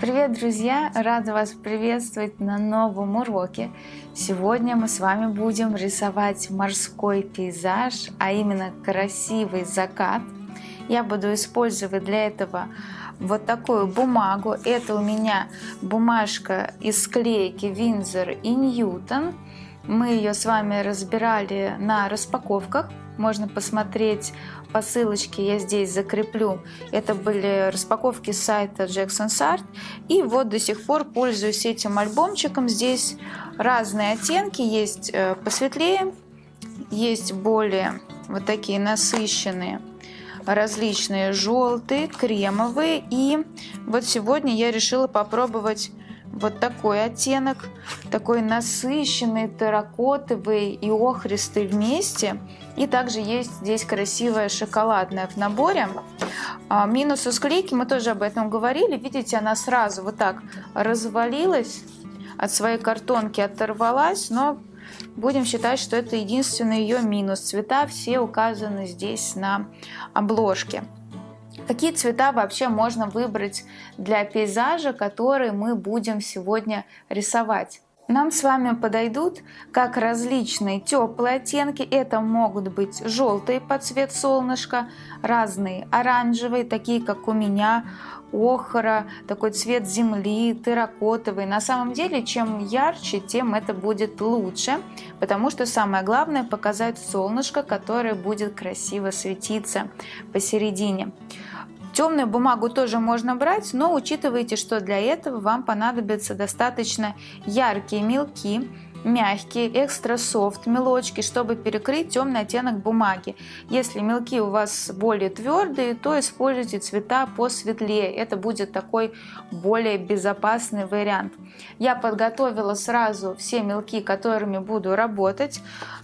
Привет, друзья! Рада вас приветствовать на новом уроке. Сегодня мы с вами будем рисовать морской пейзаж, а именно красивый закат. Я буду использовать для этого вот такую бумагу. Это у меня бумажка из склейки Винзор и Ньютон. Мы ее с вами разбирали на распаковках. Можно посмотреть по ссылочке, я здесь закреплю. Это были распаковки сайта Jackson's Art. И вот до сих пор пользуюсь этим альбомчиком. Здесь разные оттенки. Есть э, посветлее, есть более вот такие насыщенные различные желтые, кремовые. И вот сегодня я решила попробовать вот такой оттенок, такой насыщенный, терракотовый и охристый вместе. И также есть здесь красивая шоколадная в наборе. А, минус у склейки, мы тоже об этом говорили. Видите, она сразу вот так развалилась, от своей картонки оторвалась, но будем считать, что это единственный ее минус. Цвета все указаны здесь на обложке. Какие цвета вообще можно выбрать для пейзажа, который мы будем сегодня рисовать? Нам с вами подойдут как различные теплые оттенки. Это могут быть желтые под цвет солнышка, разные оранжевые, такие как у меня, охра, такой цвет земли, терракотовый. На самом деле, чем ярче, тем это будет лучше, потому что самое главное показать солнышко, которое будет красиво светиться посередине. Темную бумагу тоже можно брать, но учитывайте, что для этого вам понадобятся достаточно яркие мелки, мягкие, экстра софт мелочки, чтобы перекрыть темный оттенок бумаги. Если мелки у вас более твердые, то используйте цвета посветлее. Это будет такой более безопасный вариант. Я подготовила сразу все мелки, которыми буду работать.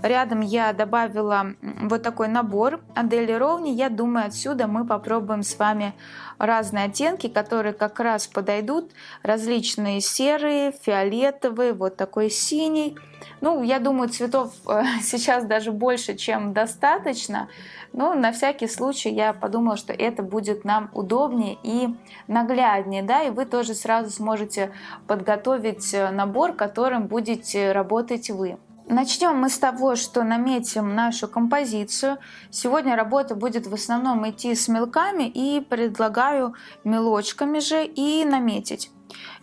Рядом я добавила вот такой набор Адели Ровни. Я думаю, отсюда мы попробуем с вами разные оттенки, которые как раз подойдут. Различные серые, фиолетовые, вот такой синий. Ну, я думаю, цветов э, сейчас даже больше, чем достаточно. Но на всякий случай я подумала, что это будет нам удобнее и нагляднее. Да? И вы тоже сразу сможете подготовить э, набор, которым будете работать вы. Начнем мы с того, что наметим нашу композицию. Сегодня работа будет в основном идти с мелками и предлагаю мелочками же и наметить.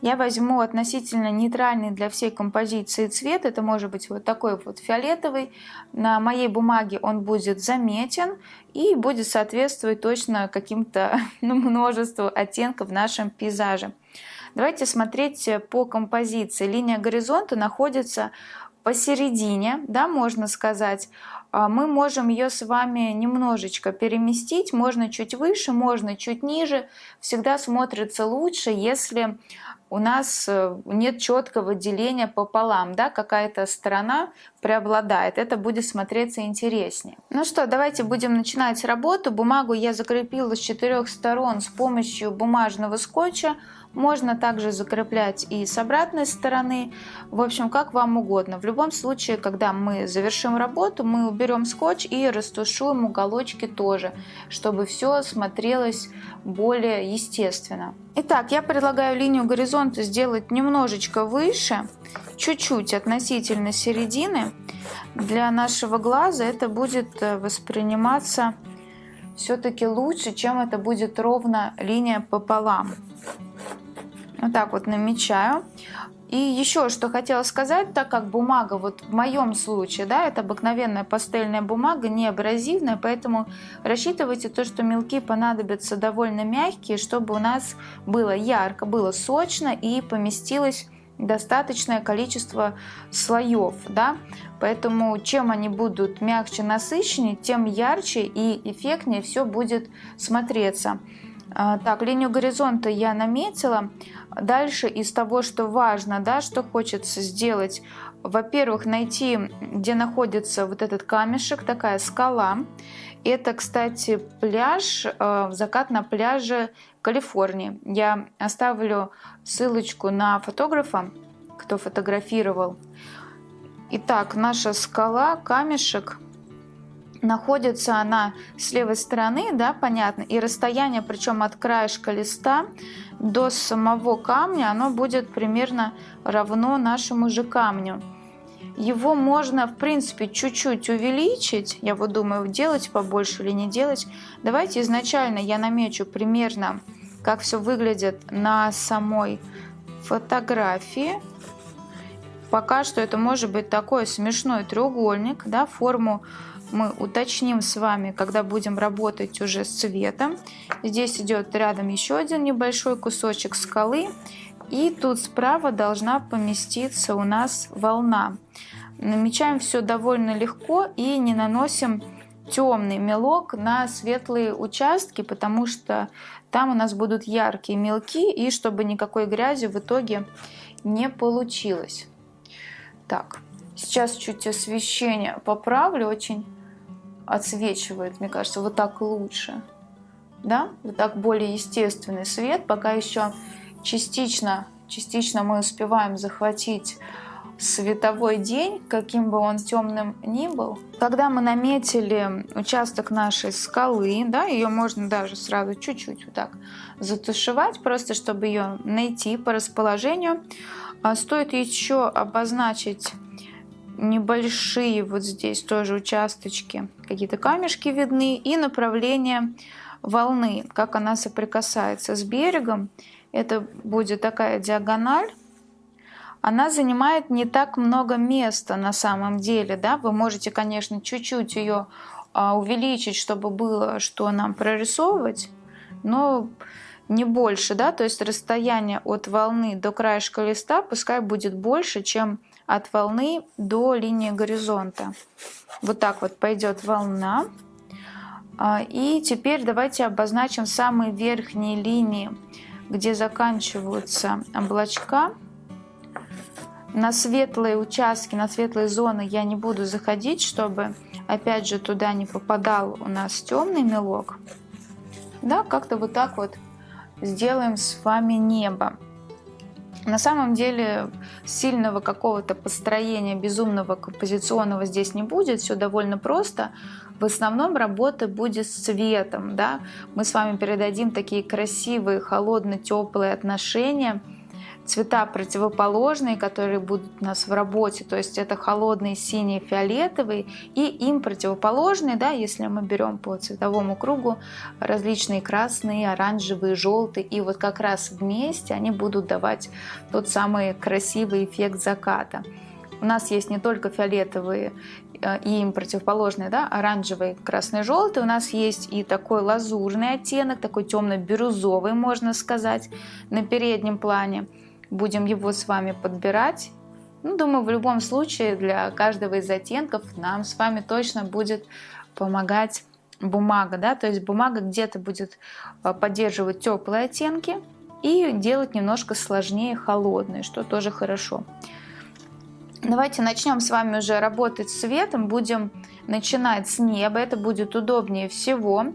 Я возьму относительно нейтральный для всей композиции цвет. Это может быть вот такой вот фиолетовый. На моей бумаге он будет заметен и будет соответствовать точно каким-то ну, множеству оттенков в нашем пейзаже. Давайте смотреть по композиции. Линия горизонта находится посередине, да, можно сказать, а, мы можем ее с вами немножечко переместить, можно чуть выше, можно чуть ниже. Всегда смотрится лучше, если у нас э, нет четкого деления пополам, да, какая-то сторона преобладает, это будет смотреться интереснее. Ну что, давайте будем начинать работу. Бумагу я закрепила с четырех сторон с помощью бумажного скотча. Можно также закреплять и с обратной стороны. В общем, как вам угодно. В любом случае, когда мы завершим работу, мы уберем скотч и растушуем уголочки тоже, чтобы все смотрелось более естественно. Итак, я предлагаю линию горизонта сделать немножечко выше, чуть-чуть относительно середины. Для нашего глаза это будет э, восприниматься все-таки лучше, чем это будет ровно линия пополам. Вот так вот намечаю. И еще что хотела сказать, так как бумага, вот в моем случае, да, это обыкновенная пастельная бумага, не абразивная, поэтому рассчитывайте то, что мелки понадобятся довольно мягкие, чтобы у нас было ярко, было сочно и поместилось достаточное количество слоев, да, поэтому чем они будут мягче, насыщеннее, тем ярче и эффектнее все будет смотреться. А, так, линию горизонта я наметила. Дальше из того, что важно, да, что хочется сделать, во-первых, найти, где находится вот этот камешек, такая скала. Это, кстати, пляж, э, закат на пляже Калифорнии. Я оставлю ссылочку на фотографа, кто фотографировал. Итак, наша скала, камешек. Находится она с левой стороны, да, понятно, и расстояние, причем от краешка листа до самого камня, оно будет примерно равно нашему же камню. Его можно, в принципе, чуть-чуть увеличить. Я вот думаю, делать побольше или не делать. Давайте изначально я намечу примерно, как все выглядит на самой фотографии. Пока что это может быть такой смешной треугольник, да, форму мы уточним с вами, когда будем работать уже с цветом. Здесь идет рядом еще один небольшой кусочек скалы. И тут справа должна поместиться у нас волна. Намечаем все довольно легко и не наносим темный мелок на светлые участки, потому что там у нас будут яркие мелки, и чтобы никакой грязи в итоге не получилось. Так, сейчас чуть освещение поправлю, очень отсвечивает, мне кажется, вот так лучше. Да, вот так более естественный свет, пока еще частично, частично мы успеваем захватить световой день, каким бы он темным ни был. Когда мы наметили участок нашей скалы, да, ее можно даже сразу чуть-чуть вот так затушевать, просто чтобы ее найти по расположению. А стоит еще обозначить небольшие вот здесь тоже участочки, какие-то камешки видны и направление волны, как она соприкасается с берегом. Это будет такая диагональ. Она занимает не так много места на самом деле. Да? Вы можете, конечно, чуть-чуть ее а, увеличить, чтобы было что нам прорисовывать, но не больше. Да? То есть расстояние от волны до краешка листа пускай будет больше, чем от волны до линии горизонта. Вот так вот пойдет волна. А, и теперь давайте обозначим самые верхние линии, где заканчиваются облачка. На светлые участки, на светлые зоны я не буду заходить, чтобы опять же туда не попадал у нас темный мелок. Да, как-то вот так вот сделаем с вами небо. На самом деле сильного какого-то построения безумного композиционного здесь не будет, все довольно просто. В основном работа будет с цветом. Да? Мы с вами передадим такие красивые, холодно-теплые отношения – цвета противоположные, которые будут у нас в работе, то есть это холодные синие, фиолетовые, и им противоположные, да, если мы берем по цветовому кругу различные красные, оранжевые, желтые, и вот как раз вместе они будут давать тот самый красивый эффект заката. У нас есть не только фиолетовые э, и им противоположные, да, оранжевый, красный, желтый. У нас есть и такой лазурный оттенок, такой темно-бирюзовый, можно сказать, на переднем плане будем его с вами подбирать. Ну, думаю, в любом случае для каждого из оттенков нам с вами точно будет помогать бумага, да, то есть бумага где-то будет а, поддерживать теплые оттенки и делать немножко сложнее холодные, что тоже хорошо. Давайте начнем с вами уже работать с цветом, будем начинать с неба, это будет удобнее всего.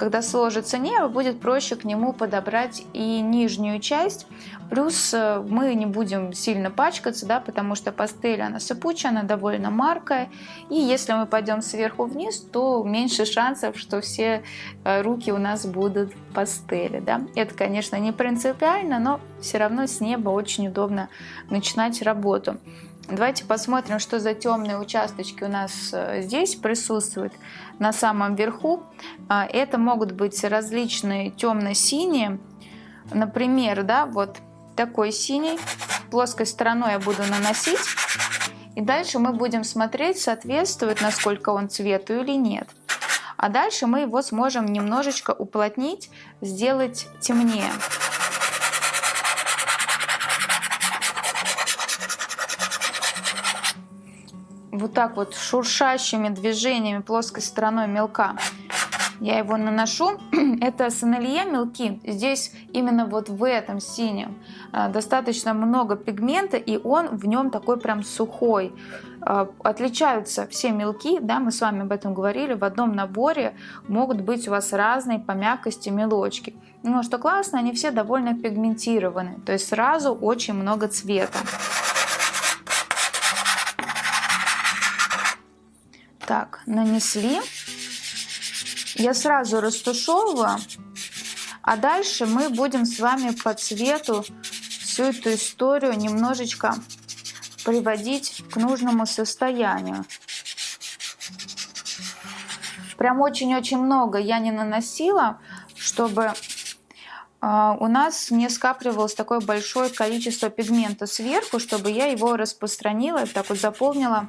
Когда сложится небо, будет проще к нему подобрать и нижнюю часть. Плюс э, мы не будем сильно пачкаться, да, потому что пастель она сыпучая, она довольно маркая. И если мы пойдем сверху вниз, то меньше шансов, что все э, руки у нас будут пастели. Да. Это, конечно, не принципиально, но все равно с неба очень удобно начинать работу. Давайте посмотрим, что за темные участочки у нас э, здесь присутствуют на самом верху. А, это могут быть различные темно-синие. Например, да, вот такой синий. Плоской стороной я буду наносить. И дальше мы будем смотреть, соответствует, насколько он цвету или нет. А дальше мы его сможем немножечко уплотнить, сделать темнее. Вот так вот шуршащими движениями плоской стороной мелка я его наношу. Это сонелье мелки. Здесь именно вот в этом синем а, достаточно много пигмента, и он в нем такой прям сухой. А, отличаются все мелки, да, мы с вами об этом говорили, в одном наборе могут быть у вас разные по мягкости мелочки. Но что классно, они все довольно пигментированы, то есть сразу очень много цвета. Так, нанесли. Я сразу растушевываю, а дальше мы будем с вами по цвету всю эту историю немножечко приводить к нужному состоянию. Прям очень-очень много я не наносила, чтобы а, у нас не скапливалось такое большое количество пигмента сверху, чтобы я его распространила, так вот заполнила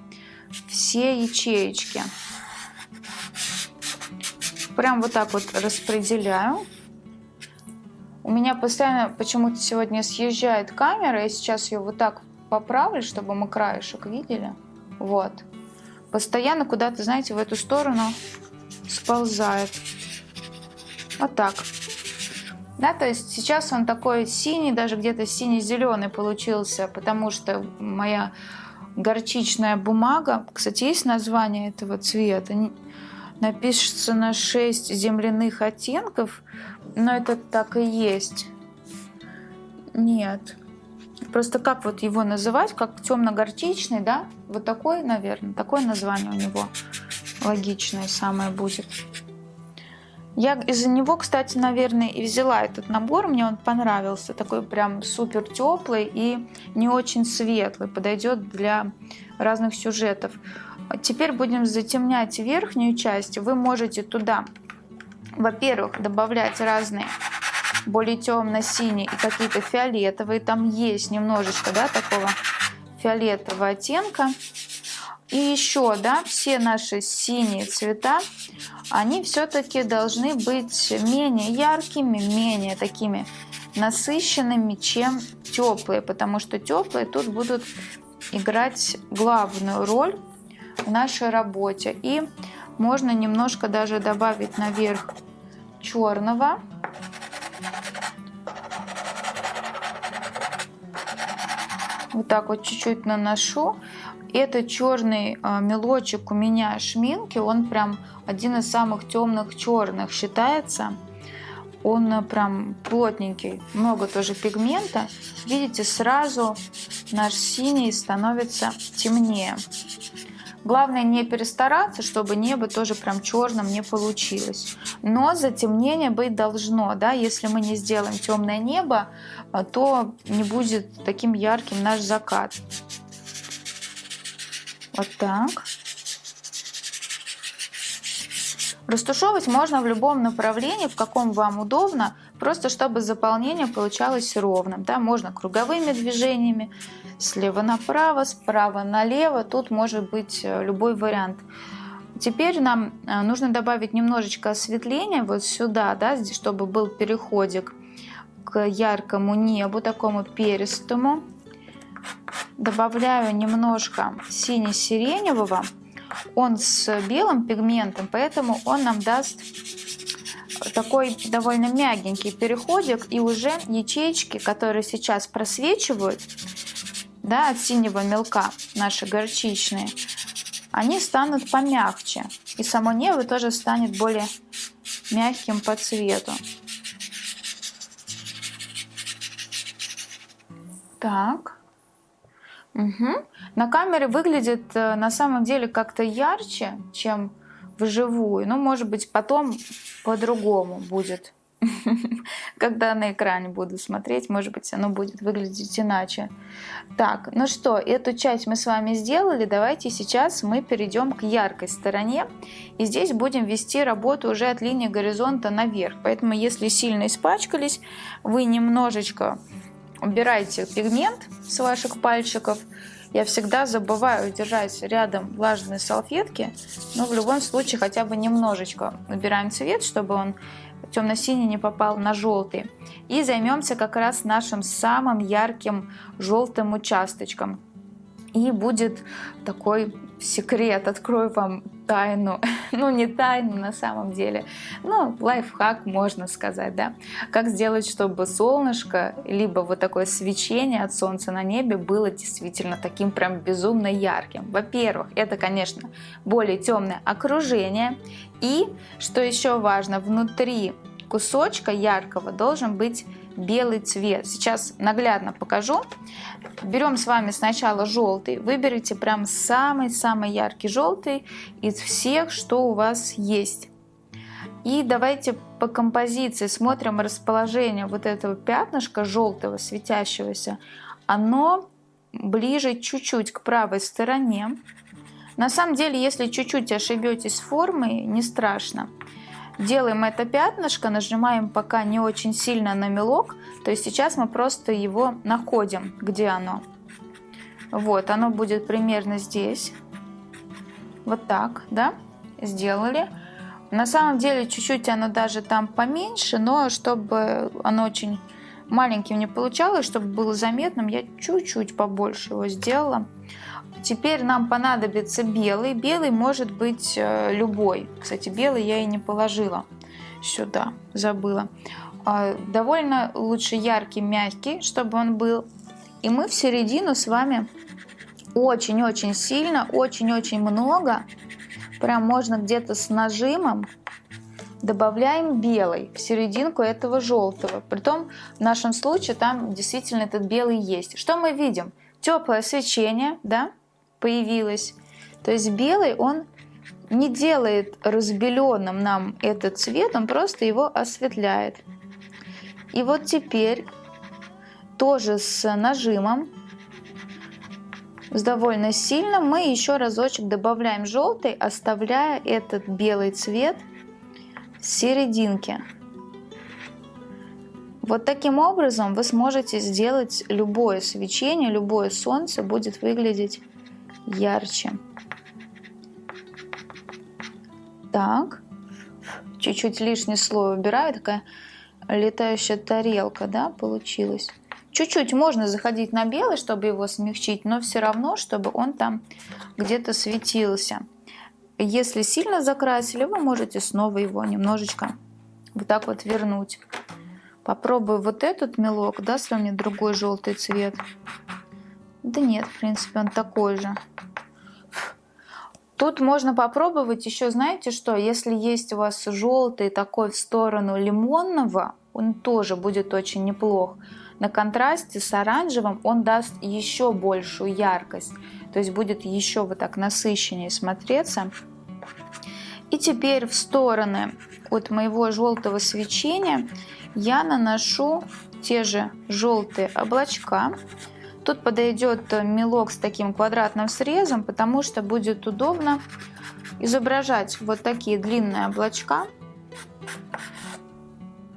все ячеечки. Прям вот так вот распределяю. У меня постоянно почему-то сегодня съезжает камера. Я сейчас ее вот так поправлю, чтобы мы краешек видели. Вот. Постоянно куда-то, знаете, в эту сторону сползает. Вот так. Да, то есть сейчас он такой синий, даже где-то синий-зеленый получился, потому что моя горчичная бумага, кстати, есть название этого цвета, напишется 6 земляных оттенков, но это так и есть. Нет. Просто как вот его называть, как темно-горчичный, да? Вот такой, наверное, такое название у него логичное самое будет. Я из-за него, кстати, наверное, и взяла этот набор. Мне он понравился. Такой прям супер теплый и не очень светлый. Подойдет для разных сюжетов. Теперь будем затемнять верхнюю часть. Вы можете туда, во-первых, добавлять разные более темно-синие и какие-то фиолетовые. Там есть немножечко да, такого фиолетового оттенка. И еще, да, все наши синие цвета, они все-таки должны быть менее яркими, менее такими насыщенными, чем теплые, потому что теплые тут будут играть главную роль в нашей работе. И можно немножко даже добавить наверх черного. Вот так вот чуть-чуть наношу. Этот черный а, мелочек у меня шминки, он прям один из самых темных черных считается. Он э, прям плотненький, много тоже пигмента. Видите, сразу наш синий становится темнее. Главное не перестараться, чтобы небо тоже прям черным не получилось. Но затемнение быть должно, да, если мы не сделаем темное небо, а, то не будет таким ярким наш закат. Вот так. Растушевывать можно в любом направлении, в каком вам удобно, просто чтобы заполнение получалось ровным. Да? Можно круговыми движениями, слева направо, справа налево, тут может быть э, любой вариант. Теперь нам э, нужно добавить немножечко осветления вот сюда, да, чтобы был переходик к яркому небу, такому перистому добавляю немножко сине-сиреневого. Он с белым пигментом, поэтому он нам даст такой довольно мягенький переходик. И уже ячейки, которые сейчас просвечивают да, от синего мелка, наши горчичные, они станут помягче. И само небо тоже станет более мягким по цвету. Так. Угу. На камере выглядит э, на самом деле как-то ярче, чем вживую. Ну, может быть, потом по-другому будет. Когда на экране буду смотреть, может быть, оно будет выглядеть иначе. Так, ну что, эту часть мы с вами сделали. Давайте сейчас мы перейдем к яркой стороне. И здесь будем вести работу уже от линии горизонта наверх. Поэтому, если сильно испачкались, вы немножечко убирайте пигмент с ваших пальчиков. Я всегда забываю держать рядом влажные салфетки, но в любом случае хотя бы немножечко убираем цвет, чтобы он темно-синий не попал на желтый. И займемся как раз нашим самым ярким желтым участочком. И будет такой секрет, открою вам тайну, ну не тайну на самом деле, ну лайфхак можно сказать, да, как сделать, чтобы солнышко, либо вот такое свечение от солнца на небе было действительно таким прям безумно ярким. Во-первых, это, конечно, более темное окружение, и, что еще важно, внутри кусочка яркого должен быть белый цвет. Сейчас наглядно покажу. Берем с вами сначала желтый. Выберите прям самый-самый яркий желтый из всех, что у вас есть. И давайте по композиции смотрим расположение вот этого пятнышка желтого светящегося. Оно ближе чуть-чуть к правой стороне. На самом деле, если чуть-чуть ошибетесь формой, не страшно. Делаем это пятнышко, нажимаем пока не очень сильно на мелок. То есть сейчас мы просто его находим, где оно. Вот, оно будет примерно здесь. Вот так, да, сделали. На самом деле чуть-чуть оно даже там поменьше, но чтобы оно очень маленьким не получалось, чтобы было заметным, я чуть-чуть побольше его сделала. Теперь нам понадобится белый. Белый может быть э, любой. Кстати, белый я и не положила сюда, забыла. А, довольно лучше яркий, мягкий, чтобы он был. И мы в середину с вами очень-очень сильно, очень-очень много, прям можно где-то с нажимом, добавляем белый в серединку этого желтого. Притом в нашем случае там действительно этот белый есть. Что мы видим? Теплое свечение, да, появилось. То есть белый, он не делает разбеленным нам этот цвет, он просто его осветляет. И вот теперь тоже с нажимом, с довольно сильным, мы еще разочек добавляем желтый, оставляя этот белый цвет в серединке. Вот таким образом вы сможете сделать любое свечение, любое солнце будет выглядеть ярче. Так, чуть-чуть лишний слой убираю, такая летающая тарелка, да, получилась. Чуть-чуть можно заходить на белый, чтобы его смягчить, но все равно, чтобы он там где-то светился. Если сильно закрасили, вы можете снова его немножечко вот так вот вернуть. Попробую вот этот мелок, даст ли мне другой желтый цвет. Да нет, в принципе, он такой же. Тут можно попробовать еще, знаете что, если есть у вас желтый такой в сторону лимонного, он тоже будет очень неплох. На контрасте с оранжевым он даст еще большую яркость, то есть будет еще вот так насыщеннее смотреться. И теперь в стороны от моего желтого свечения я наношу те же желтые облачка. Тут подойдет мелок с таким квадратным срезом, потому что будет удобно изображать вот такие длинные облачка.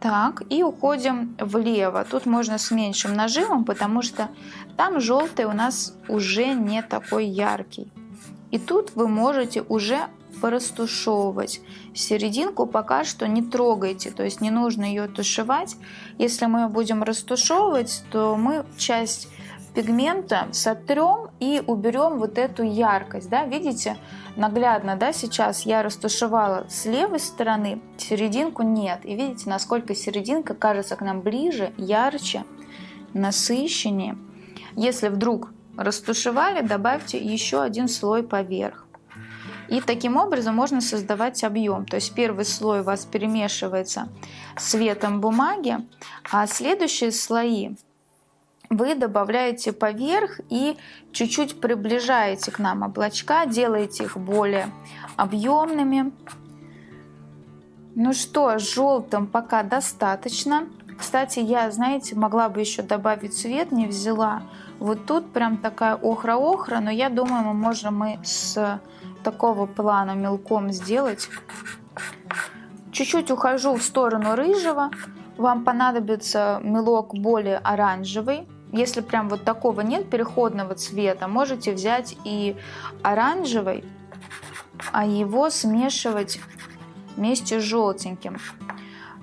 Так, и уходим влево. Тут можно с меньшим нажимом, потому что там желтый у нас уже не такой яркий. И тут вы можете уже порастушевывать. Серединку пока что не трогайте, то есть не нужно ее тушевать. Если мы ее будем растушевывать, то мы часть пигмента сотрем и уберем вот эту яркость. Да? Видите, наглядно да, сейчас я растушевала с левой стороны, серединку нет. И видите, насколько серединка кажется к нам ближе, ярче, насыщеннее. Если вдруг растушевали, добавьте еще один слой поверх. И таким образом можно создавать объем. То есть первый слой у вас перемешивается цветом бумаги, а следующие слои вы добавляете поверх и чуть-чуть приближаете к нам облачка, делаете их более объемными. Ну что, желтым пока достаточно. Кстати, я, знаете, могла бы еще добавить цвет, не взяла. Вот тут прям такая охра-охра, но я думаю, мы можем и с такого плана мелком сделать. Чуть-чуть ухожу в сторону рыжего. Вам понадобится мелок более оранжевый. Если прям вот такого нет переходного цвета, можете взять и оранжевый, а его смешивать вместе с желтеньким.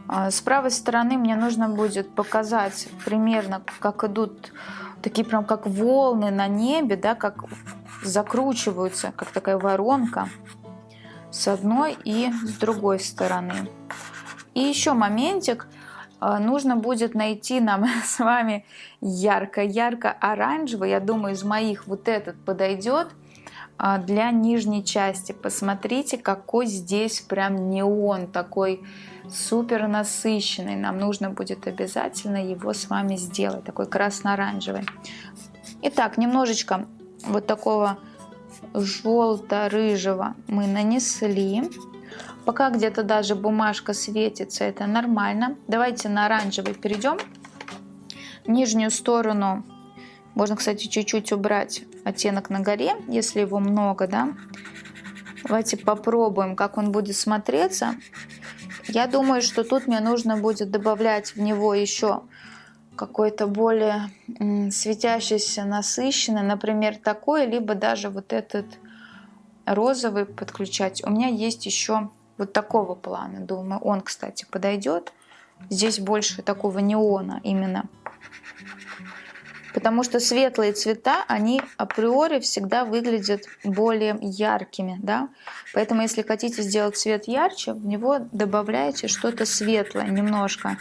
А, с правой стороны мне нужно будет показать примерно, как идут такие прям как волны на небе, да, как закручиваются, как такая воронка с одной и с другой стороны. И еще моментик – нужно будет найти нам с вами ярко-ярко оранжевый. Я думаю, из моих вот этот подойдет а, для нижней части. Посмотрите, какой здесь прям неон, такой супер насыщенный. Нам нужно будет обязательно его с вами сделать, такой красно-оранжевый. Итак, немножечко вот такого желто-рыжего мы нанесли. Пока где-то даже бумажка светится, это нормально. Давайте на оранжевый перейдем. Нижнюю сторону можно, кстати, чуть-чуть убрать оттенок на горе, если его много, да. Давайте попробуем, как он будет смотреться. Я думаю, что тут мне нужно будет добавлять в него еще какой-то более светящийся, насыщенный, например, такой, либо даже вот этот розовый подключать. У меня есть еще вот такого плана, думаю, он, кстати, подойдет. Здесь больше такого неона именно. Потому что светлые цвета, они априори всегда выглядят более яркими, да. Поэтому если хотите сделать цвет ярче, в него добавляете что-то светлое немножко.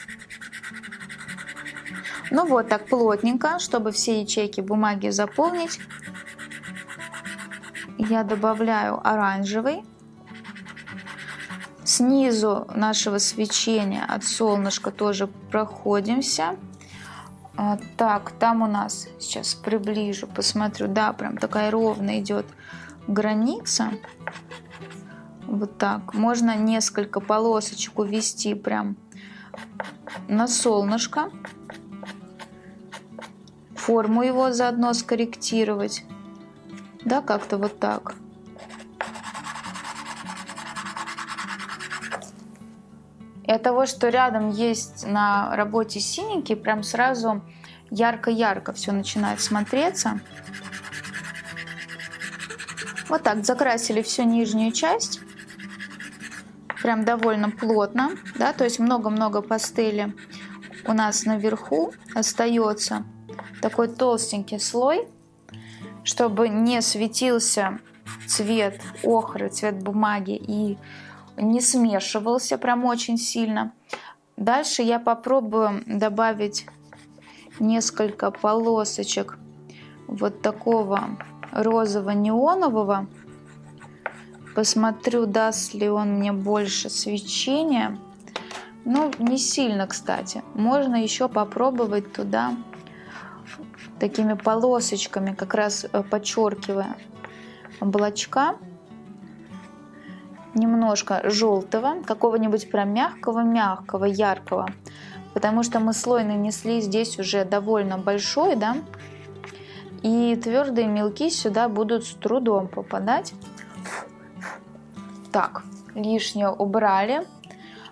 Ну вот так плотненько, чтобы все ячейки бумаги заполнить. Я добавляю оранжевый. Снизу нашего свечения от солнышка тоже проходимся. А, так, там у нас, сейчас приближу, посмотрю, да, прям такая ровная идет граница. Вот так. Можно несколько полосочек увести прям на солнышко форму его заодно скорректировать. Да, как-то вот так. И от того, что рядом есть на работе синенький, прям сразу ярко-ярко все начинает смотреться. Вот так закрасили всю нижнюю часть. Прям довольно плотно, да, то есть много-много пастели у нас наверху остается такой толстенький слой, чтобы не светился цвет охры, цвет бумаги и не смешивался прям очень сильно. Дальше я попробую добавить несколько полосочек вот такого розово-неонового. Посмотрю, даст ли он мне больше свечения. Ну, не сильно, кстати. Можно еще попробовать туда такими полосочками, как раз э, подчеркивая облачка. Немножко желтого, какого-нибудь прям мягкого-мягкого, яркого. Потому что мы слой нанесли здесь уже довольно большой, да. И твердые мелки сюда будут с трудом попадать. Так, лишнее убрали.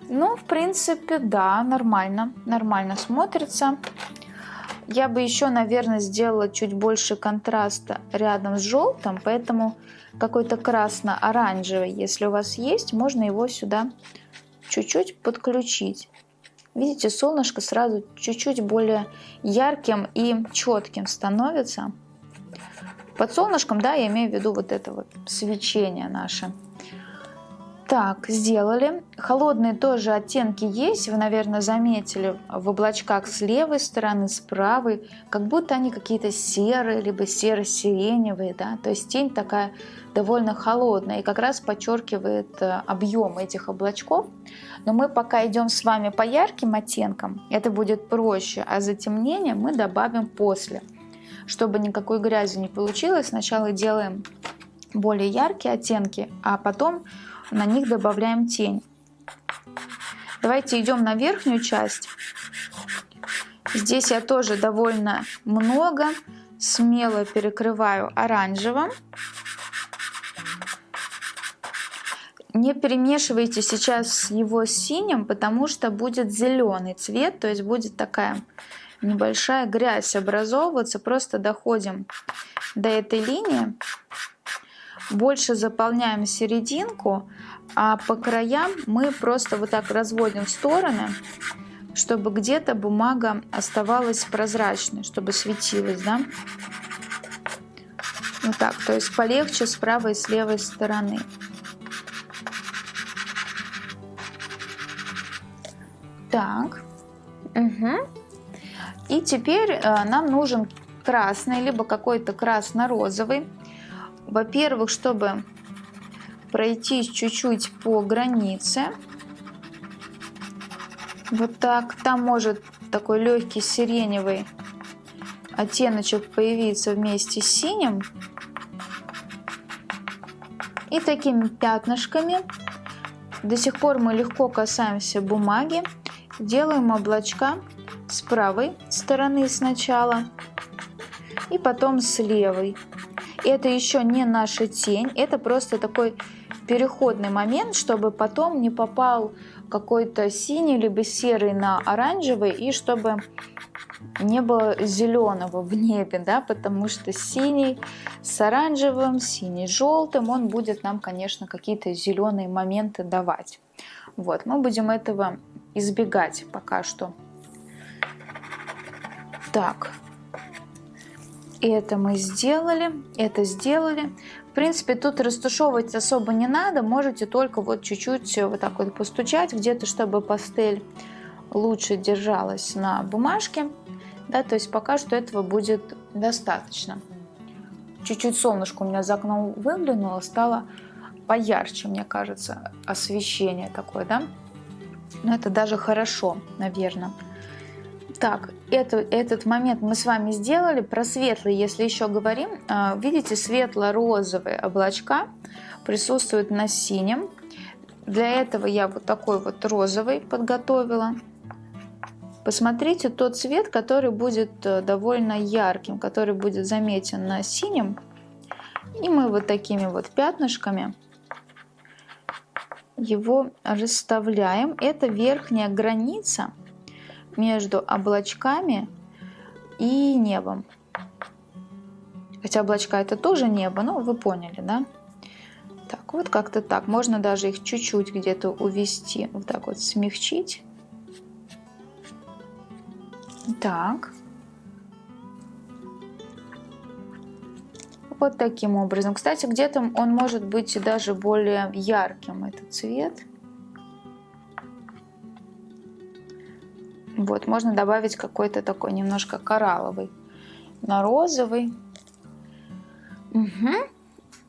Ну, в принципе, да, нормально, нормально смотрится. Я бы еще, наверное, сделала чуть больше контраста рядом с желтым, поэтому какой-то красно-оранжевый, если у вас есть, можно его сюда чуть-чуть подключить. Видите, солнышко сразу чуть-чуть более ярким и четким становится. Под солнышком, да, я имею в виду вот это вот свечение наше. Так, сделали. Холодные тоже оттенки есть, вы, наверное, заметили в облачках с левой стороны, с правой, как будто они какие-то серые, либо серо-сиреневые, да, то есть тень такая довольно холодная и как раз подчеркивает э, объем этих облачков. Но мы пока идем с вами по ярким оттенкам, это будет проще, а затемнение мы добавим после. Чтобы никакой грязи не получилось, сначала делаем более яркие оттенки, а потом на них добавляем тень. Давайте идем на верхнюю часть. Здесь я тоже довольно много, смело перекрываю оранжевым. Не перемешивайте сейчас его с синим, потому что будет зеленый цвет, то есть будет такая небольшая грязь образовываться. Просто доходим до этой линии больше заполняем серединку, а по краям мы просто вот так разводим в стороны, чтобы где-то бумага оставалась прозрачной, чтобы светилась, да? Вот так, то есть полегче с правой и с левой стороны. Так, угу. И теперь э, нам нужен красный, либо какой-то красно-розовый. Во-первых, чтобы пройтись чуть-чуть по границе. Вот так. Там может такой легкий сиреневый оттеночек появиться вместе с синим. И такими пятнышками До сих пор мы легко касаемся бумаги, делаем облачка с правой стороны сначала и потом с левой. Это еще не наша тень, это просто такой переходный момент, чтобы потом не попал какой-то синий либо серый на оранжевый и чтобы не было зеленого в небе, да, потому что синий с оранжевым, синий с желтым, он будет нам, конечно, какие-то зеленые моменты давать. Вот, мы будем этого избегать пока что. Так, это мы сделали, это сделали. В принципе, тут растушевывать особо не надо, можете только вот чуть-чуть вот так вот постучать где-то, чтобы пастель лучше держалась на бумажке да, то есть пока что этого будет достаточно. Чуть-чуть солнышко у меня за окном выглянуло, стало поярче, мне кажется, освещение такое, да. Но это даже хорошо, наверное. Так, это, этот момент мы с вами сделали. Про светлый, если еще говорим, а, видите, светло-розовые облачка присутствуют на синем. Для этого я вот такой вот розовый подготовила. Посмотрите тот цвет, который будет э, довольно ярким, который будет заметен на синем. И мы вот такими вот пятнышками его расставляем. Это верхняя граница между облачками и небом. Хотя облачка это тоже небо, но вы поняли, да? Так, вот как-то так. Можно даже их чуть-чуть где-то увести, вот так вот смягчить. Так. Вот таким образом. Кстати, где-то он может быть даже более ярким, этот цвет. Вот, можно добавить какой-то такой немножко коралловый на розовый. Угу.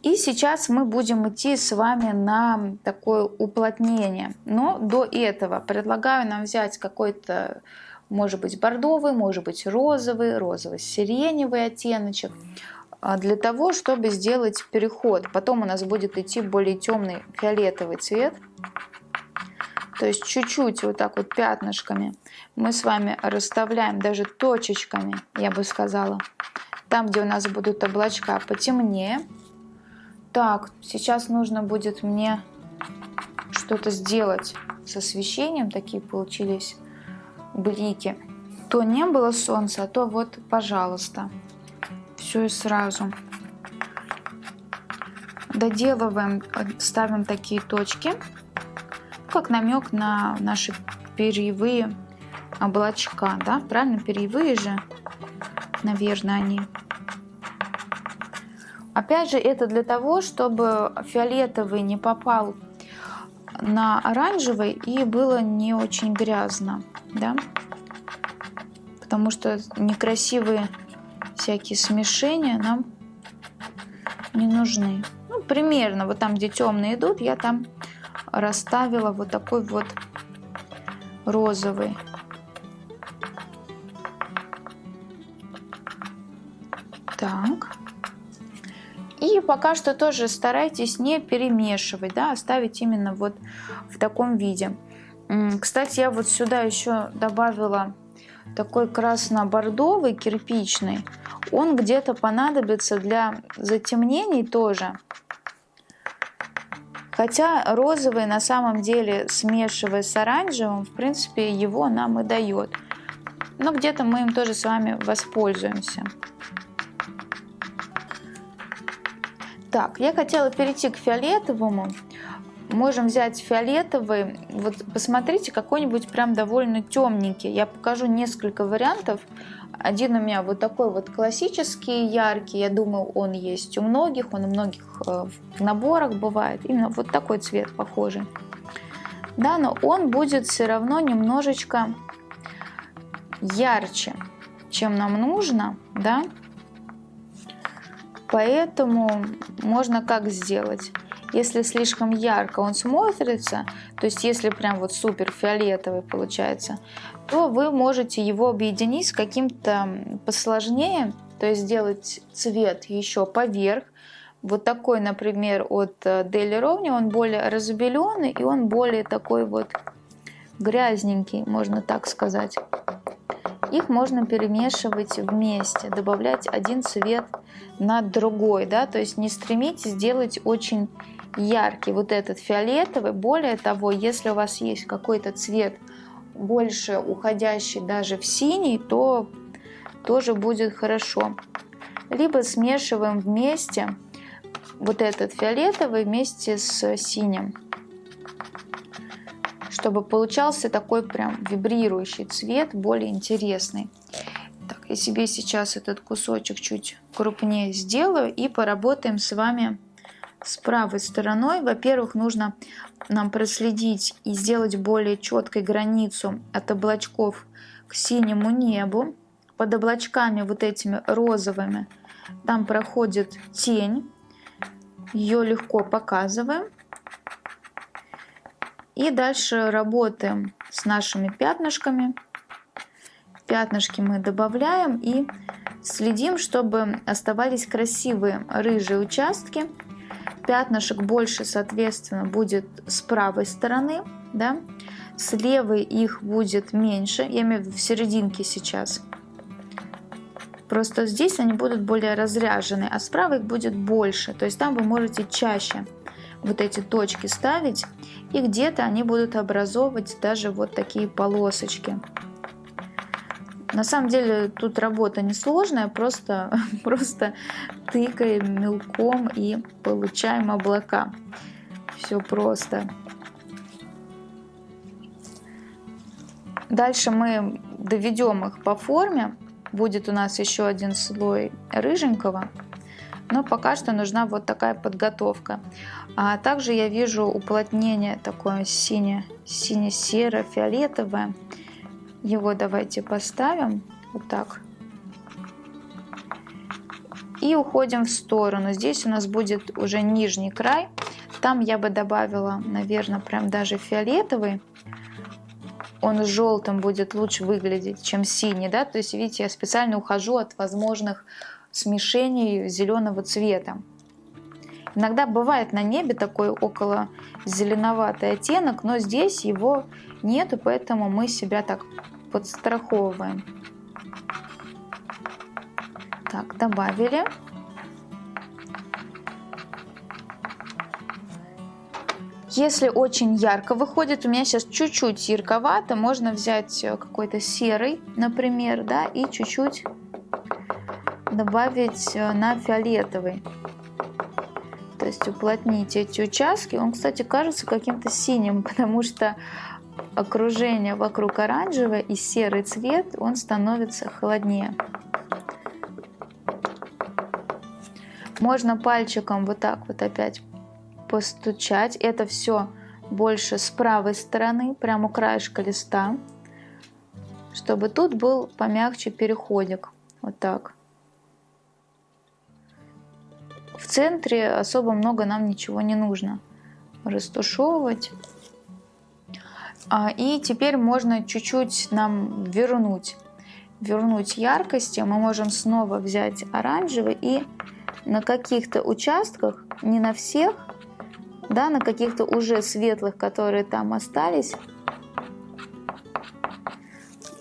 И сейчас мы будем идти с вами на такое уплотнение. Но до этого предлагаю нам взять какой-то может быть бордовый, может быть розовый, розово-сиреневый оттеночек, а, для того, чтобы сделать переход. Потом у нас будет идти более темный фиолетовый цвет. То есть чуть-чуть вот так вот пятнышками мы с вами расставляем, даже точечками, я бы сказала, там, где у нас будут облачка потемнее. Так, сейчас нужно будет мне что-то сделать с освещением. Такие получились блики. То не было солнца, а то вот, пожалуйста. Все и сразу. Доделываем, ставим такие точки, как намек на наши перьевые облачка, да, правильно, перьевые же, наверное, они. Опять же, это для того, чтобы фиолетовый не попал на оранжевый и было не очень грязно да, потому что некрасивые всякие смешения нам не нужны. Ну, примерно вот там, где темные идут, я там расставила вот такой вот розовый. Так. И пока что тоже старайтесь не перемешивать, да, оставить именно вот в таком виде. Кстати, я вот сюда еще добавила такой красно-бордовый кирпичный. Он где-то понадобится для затемнений тоже. Хотя розовый на самом деле, смешивая с оранжевым, в принципе, его нам и дает. Но где-то мы им тоже с вами воспользуемся. Так, я хотела перейти к фиолетовому можем взять фиолетовый. Вот посмотрите, какой-нибудь прям довольно темненький. Я покажу несколько вариантов. Один у меня вот такой вот классический, яркий. Я думаю, он есть у многих. Он у многих э, в наборах бывает. Именно вот такой цвет похожий. Да, но он будет все равно немножечко ярче, чем нам нужно, да. Поэтому можно как сделать? Если слишком ярко он смотрится, то есть если прям вот супер фиолетовый получается, то вы можете его объединить с каким-то посложнее, то есть сделать цвет еще поверх, Вот такой, например, от Дели Ровни, он более разобеленный и он более такой вот грязненький, можно так сказать. Их можно перемешивать вместе, добавлять один цвет на другой, да, то есть не стремитесь сделать очень яркий вот этот фиолетовый. Более того, если у вас есть какой-то цвет больше уходящий даже в синий, то тоже будет хорошо. Либо смешиваем вместе вот этот фиолетовый вместе с синим чтобы получался такой прям вибрирующий цвет, более интересный. Так, я себе сейчас этот кусочек чуть крупнее сделаю и поработаем с вами с правой стороной. Во-первых, нужно нам проследить и сделать более четкой границу от облачков к синему небу. Под облачками вот этими розовыми там проходит тень. Ее легко показываем. И дальше работаем с нашими пятнышками. Пятнышки мы добавляем и следим, чтобы оставались красивые рыжие участки. Пятнышек больше, соответственно, будет с правой стороны, да? с левой их будет меньше, я имею в виду в серединке сейчас. Просто здесь они будут более разряжены, а справа их будет больше, то есть там вы можете чаще вот эти точки ставить, и где-то они будут образовывать даже вот такие полосочки. На самом деле тут работа несложная, просто, просто тыкаем мелком и получаем облака. Все просто. Дальше мы доведем их по форме. Будет у нас еще один слой рыженького. Но пока что нужна вот такая подготовка. А также я вижу уплотнение такое сине, сине-серо-фиолетовое. Его давайте поставим вот так. И уходим в сторону. Здесь у нас будет уже нижний край. Там я бы добавила, наверное, прям даже фиолетовый. Он желтым будет лучше выглядеть, чем синий, да. То есть, видите, я специально ухожу от возможных смешений зеленого цвета. Иногда бывает на небе такой около зеленоватый оттенок, но здесь его нету, поэтому мы себя так подстраховываем. Так, добавили. Если очень ярко выходит, у меня сейчас чуть-чуть ярковато, можно взять какой-то серый, например, да, и чуть-чуть добавить э, на фиолетовый. Есть уплотнить эти участки. Он, кстати, кажется каким-то синим, потому что окружение вокруг оранжевое и серый цвет, он становится холоднее. Можно пальчиком вот так вот опять постучать. Это все больше с правой стороны, прямо у краешка листа, чтобы тут был помягче переходик. Вот так. В центре особо много нам ничего не нужно растушевывать. А, и теперь можно чуть-чуть нам вернуть, вернуть яркости. Мы можем снова взять оранжевый и на каких-то участках, не на всех, да, на каких-то уже светлых, которые там остались,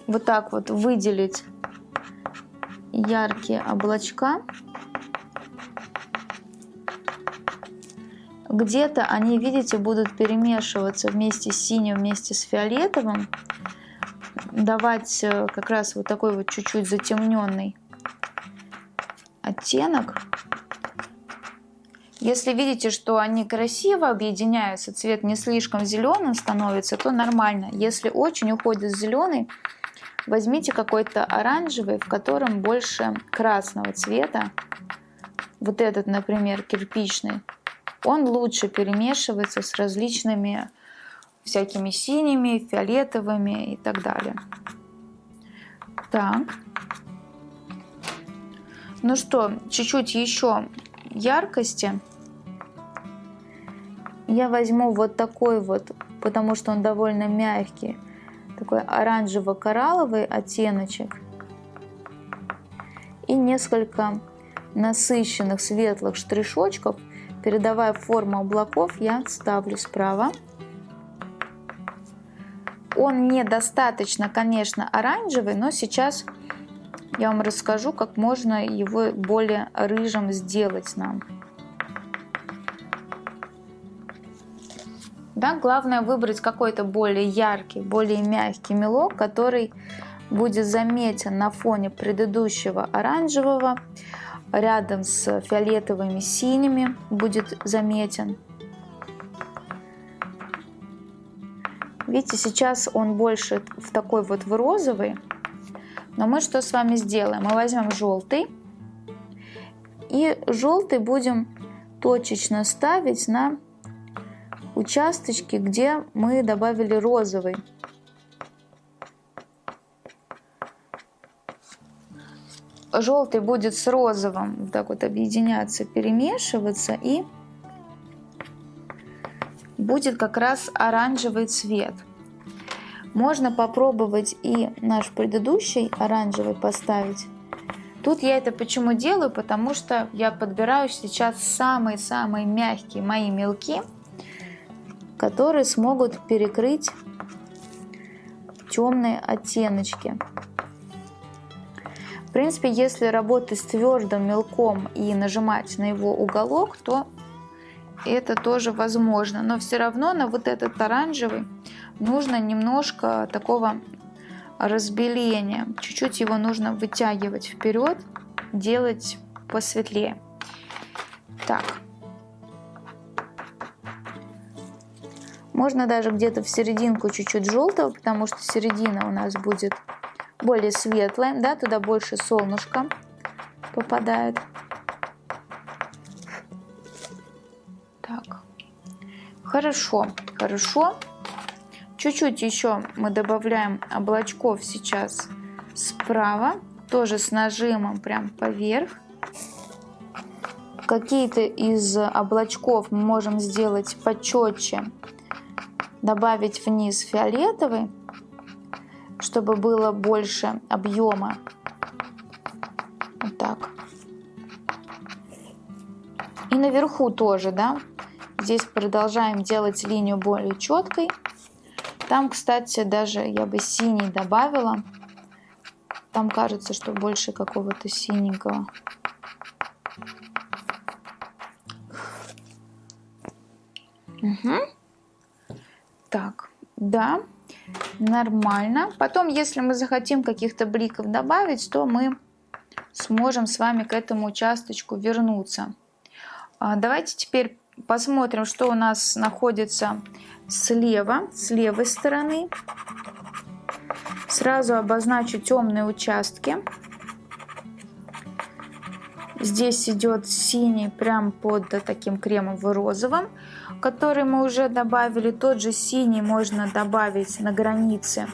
вот так вот выделить яркие облачка. Где-то они, видите, будут перемешиваться вместе с синим, вместе с фиолетовым. Давать э, как раз вот такой вот чуть-чуть затемненный оттенок. Если видите, что они красиво объединяются, цвет не слишком зеленым становится, то нормально. Если очень уходит зеленый, возьмите какой-то оранжевый, в котором больше красного цвета. Вот этот, например, кирпичный он лучше перемешивается с различными всякими синими, фиолетовыми и так далее. Так. Ну что, чуть-чуть еще яркости. Я возьму вот такой вот, потому что он довольно мягкий, такой оранжево-коралловый оттеночек. И несколько насыщенных светлых штришочков, передавая форму облаков, я ставлю справа. Он недостаточно, конечно, оранжевый, но сейчас я вам расскажу, как можно его более рыжим сделать нам. Да, главное выбрать какой-то более яркий, более мягкий мелок, который будет заметен на фоне предыдущего оранжевого, рядом с фиолетовыми синими будет заметен. Видите, сейчас он больше в такой вот в розовый. Но мы что с вами сделаем? Мы возьмем желтый. И желтый будем точечно ставить на участочки, где мы добавили розовый. Желтый будет с розовым вот так вот объединяться, перемешиваться и будет как раз оранжевый цвет. Можно попробовать и наш предыдущий оранжевый поставить. Тут я это почему делаю? Потому что я подбираю сейчас самые-самые мягкие мои мелки, которые смогут перекрыть темные оттеночки. Принципе, если работать с твердым мелком и нажимать на его уголок, то это тоже возможно. Но все равно на вот этот оранжевый нужно немножко такого разбеления. Чуть-чуть его нужно вытягивать вперед, делать посветлее. Так. Можно даже где-то в серединку чуть-чуть желтого, потому что середина у нас будет более светлая, да, туда больше солнышка попадает. Хорошо, хорошо. Чуть-чуть еще мы добавляем облачков сейчас справа, тоже с нажимом прям поверх. Какие-то из облачков мы можем сделать почетче, добавить вниз фиолетовый, чтобы было больше объема. Вот так. И наверху тоже, да, Здесь продолжаем делать линию более четкой. Там, кстати, даже я бы синий добавила. Там кажется, что больше какого-то синенького. Угу. Так, да, нормально. Потом, если мы захотим каких-то бликов добавить, то мы сможем с вами к этому участочку вернуться. А, давайте теперь посмотрим, что у нас находится слева, с левой стороны. Сразу обозначу темные участки. Здесь идет синий прям под таким кремово-розовым, который мы уже добавили. Тот же синий можно добавить на границе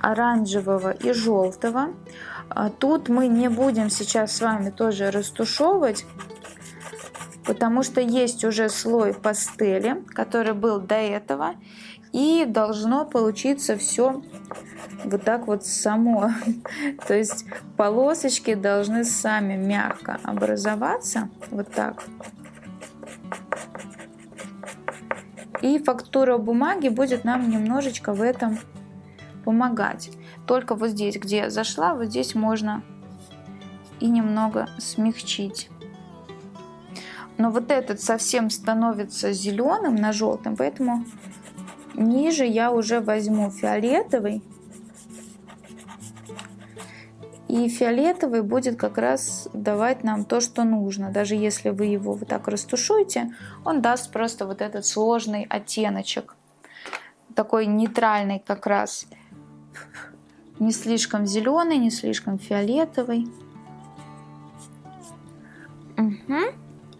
оранжевого и желтого. А тут мы не будем сейчас с вами тоже растушевывать, потому что есть уже слой пастели, который был до этого, и должно получиться все вот так вот само. То есть полосочки должны сами мягко образоваться, вот так. И фактура бумаги будет нам немножечко в этом помогать. Только вот здесь, где зашла, вот здесь можно и немного смягчить. Но вот этот совсем становится зеленым на желтом, поэтому ниже я уже возьму фиолетовый. И фиолетовый будет как раз давать нам то, что нужно. Даже если вы его вот так растушуете, он даст просто вот этот сложный оттеночек. Такой нейтральный как раз. Не слишком зеленый, не слишком фиолетовый. Угу.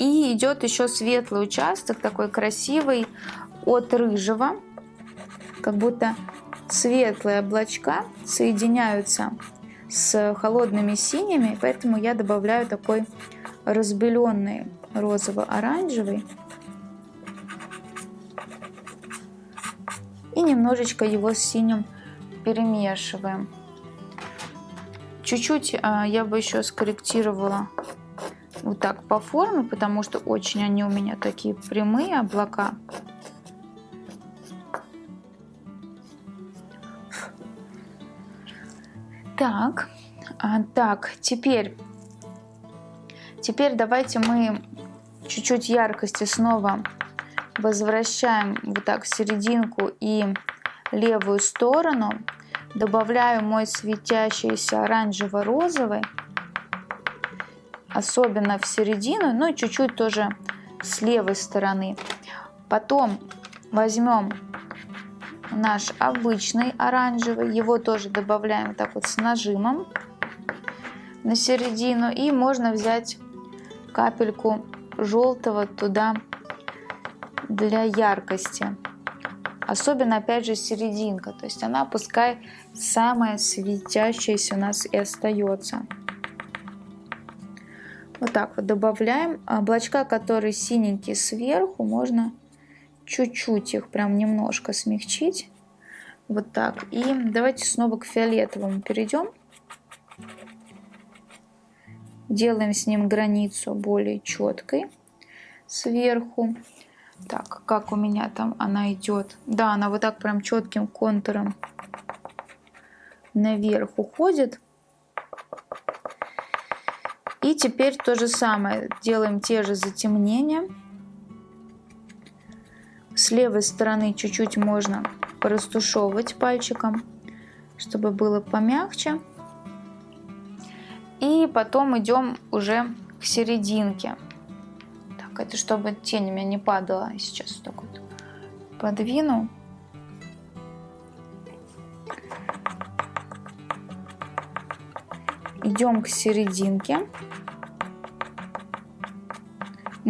И идет еще светлый участок, такой красивый, от рыжего. Как будто светлые облачка соединяются с холодными синими, поэтому я добавляю такой разбеленный розово-оранжевый. И немножечко его с синим перемешиваем. Чуть-чуть а, я бы еще скорректировала вот так по форме, потому что очень они у меня такие прямые облака. Так, а, так, теперь, теперь давайте мы чуть-чуть яркости снова возвращаем вот так серединку и левую сторону. Добавляю мой светящийся оранжево-розовый, особенно в середину, ну и чуть-чуть тоже с левой стороны. Потом возьмем наш обычный оранжевый, его тоже добавляем так вот с нажимом на середину. И можно взять капельку желтого туда для яркости. Особенно, опять же, серединка. То есть она пускай самая светящаяся у нас и остается. Вот так вот добавляем. Облачка, которые синенькие сверху, можно чуть-чуть их прям немножко смягчить. Вот так. И давайте снова к фиолетовому перейдем. Делаем с ним границу более четкой сверху. Так, как у меня там она идет. Да, она вот так прям четким контуром наверх уходит. И теперь то же самое. Делаем те же затемнения. С левой стороны чуть-чуть можно порастушевывать пальчиком, чтобы было помягче. И потом идем уже к серединке. Так, это чтобы тень у меня не падала. Сейчас вот так вот подвину. Идем к серединке.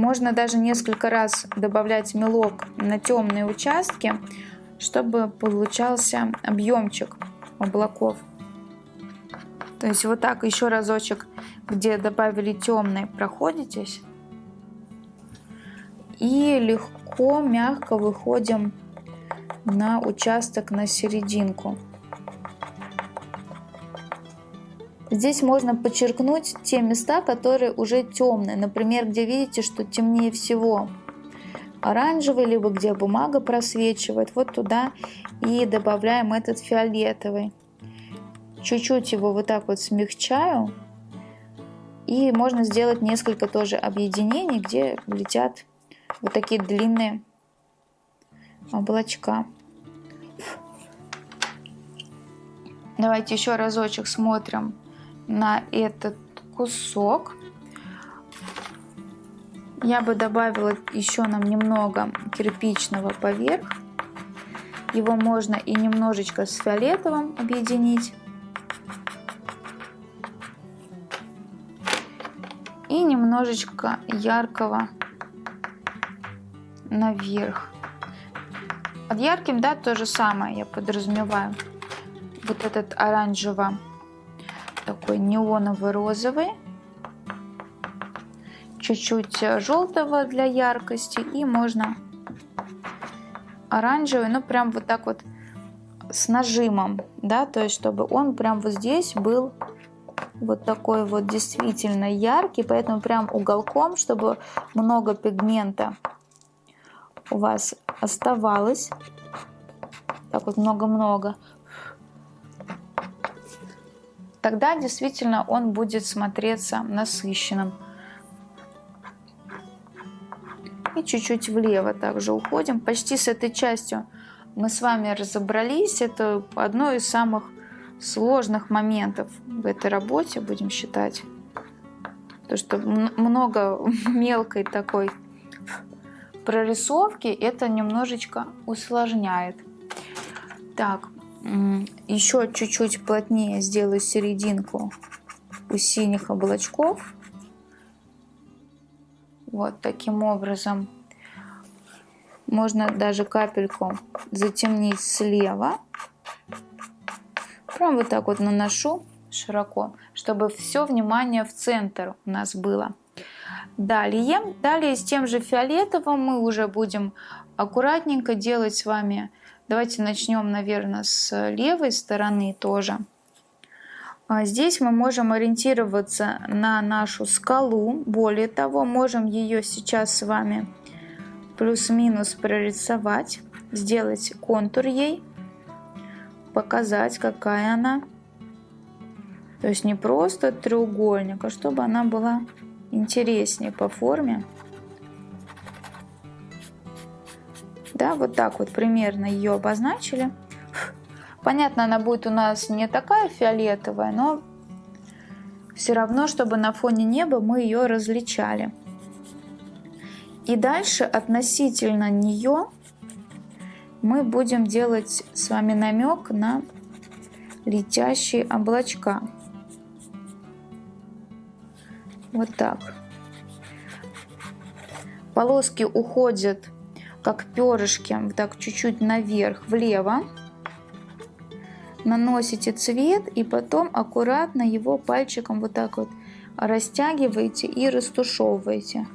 Можно даже несколько раз добавлять мелок на темные участки, чтобы получался объемчик облаков. То есть вот так еще разочек, где добавили темный, проходитесь. И легко, мягко выходим на участок на серединку. Здесь можно подчеркнуть те места, которые уже темные. Например, где видите, что темнее всего оранжевый, либо где бумага просвечивает. Вот туда и добавляем этот фиолетовый. Чуть-чуть его вот так вот смягчаю. И можно сделать несколько тоже объединений, где летят вот такие длинные облачка. Давайте еще разочек смотрим на этот кусок. Я бы добавила еще нам немного кирпичного поверх. Его можно и немножечко с фиолетовым объединить. И немножечко яркого наверх. Под ярким, да, то же самое я подразумеваю. Вот этот оранжево такой неоновый розовый, чуть-чуть желтого для яркости и можно оранжевый, ну прям вот так вот с нажимом, да, то есть чтобы он прям вот здесь был вот такой вот действительно яркий, поэтому прям уголком, чтобы много пигмента у вас оставалось. Так вот много-много тогда действительно он будет смотреться насыщенным. И чуть-чуть влево также уходим. Почти с этой частью мы с вами разобрались. Это одно из самых сложных моментов в этой работе, будем считать. То, что много мелкой такой прорисовки, это немножечко усложняет. Так, еще чуть-чуть плотнее сделаю серединку у синих облачков. Вот таким образом. Можно даже капельку затемнить слева. Прям вот так вот наношу широко, чтобы все внимание в центр у нас было. Далее, далее с тем же фиолетовым мы уже будем аккуратненько делать с вами Давайте начнем, наверное, с левой стороны тоже. А здесь мы можем ориентироваться на нашу скалу. Более того, можем ее сейчас с вами плюс-минус прорисовать, сделать контур ей, показать, какая она. То есть не просто треугольник, а чтобы она была интереснее по форме. Да, вот так вот примерно ее обозначили. Понятно, она будет у нас не такая фиолетовая, но все равно, чтобы на фоне неба мы ее различали. И дальше относительно нее мы будем делать с вами намек на летящие облачка. Вот так. Полоски уходят как перышки, так чуть-чуть наверх, влево. Наносите цвет и потом аккуратно его пальчиком вот так вот растягиваете и растушевываете.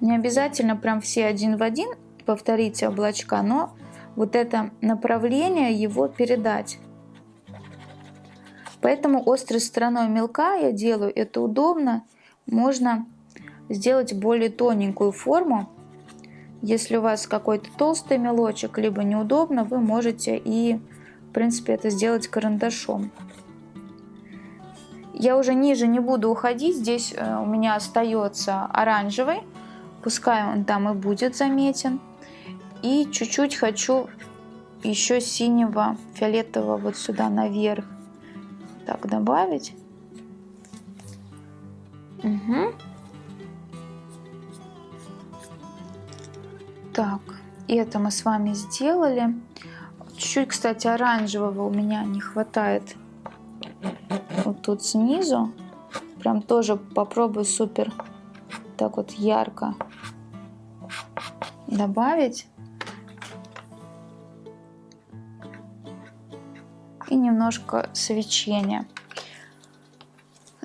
Не обязательно прям все один в один повторите облачка, но вот это направление его передать. Поэтому острой стороной мелка я делаю это удобно. Можно сделать более тоненькую форму. Если у вас какой-то толстый мелочек, либо неудобно, вы можете и, в принципе, это сделать карандашом. Я уже ниже не буду уходить, здесь э, у меня остается оранжевый, пускай он там и будет заметен. И чуть-чуть хочу еще синего, фиолетового вот сюда наверх. Так, добавить. Угу. Так, это мы с вами сделали. Чуть-чуть, кстати, оранжевого у меня не хватает. Вот тут снизу. Прям тоже попробую супер так вот ярко добавить. И немножко свечения.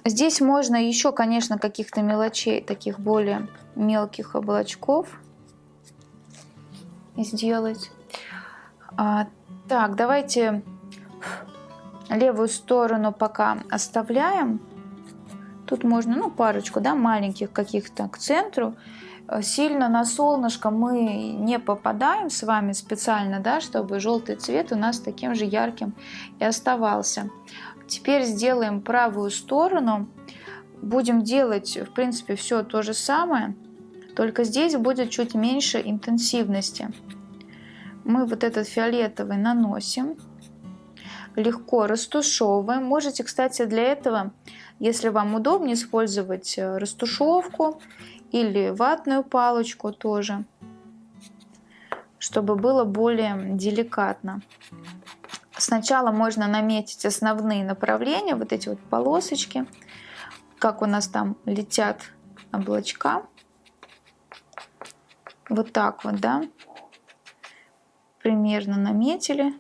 Здесь можно еще, конечно, каких-то мелочей, таких более мелких облачков сделать. А, так, давайте левую сторону пока оставляем. Тут можно, ну, парочку, да, маленьких каких-то к центру. Сильно на солнышко мы не попадаем с вами специально, да, чтобы желтый цвет у нас таким же ярким и оставался. Теперь сделаем правую сторону. Будем делать, в принципе, все то же самое. Только здесь будет чуть меньше интенсивности. Мы вот этот фиолетовый наносим, легко растушевываем. Можете, кстати, для этого, если вам удобнее, использовать э, растушевку или ватную палочку тоже, чтобы было более деликатно. Сначала можно наметить основные направления, вот эти вот полосочки, как у нас там летят облачка. Вот так вот, да. Примерно наметили.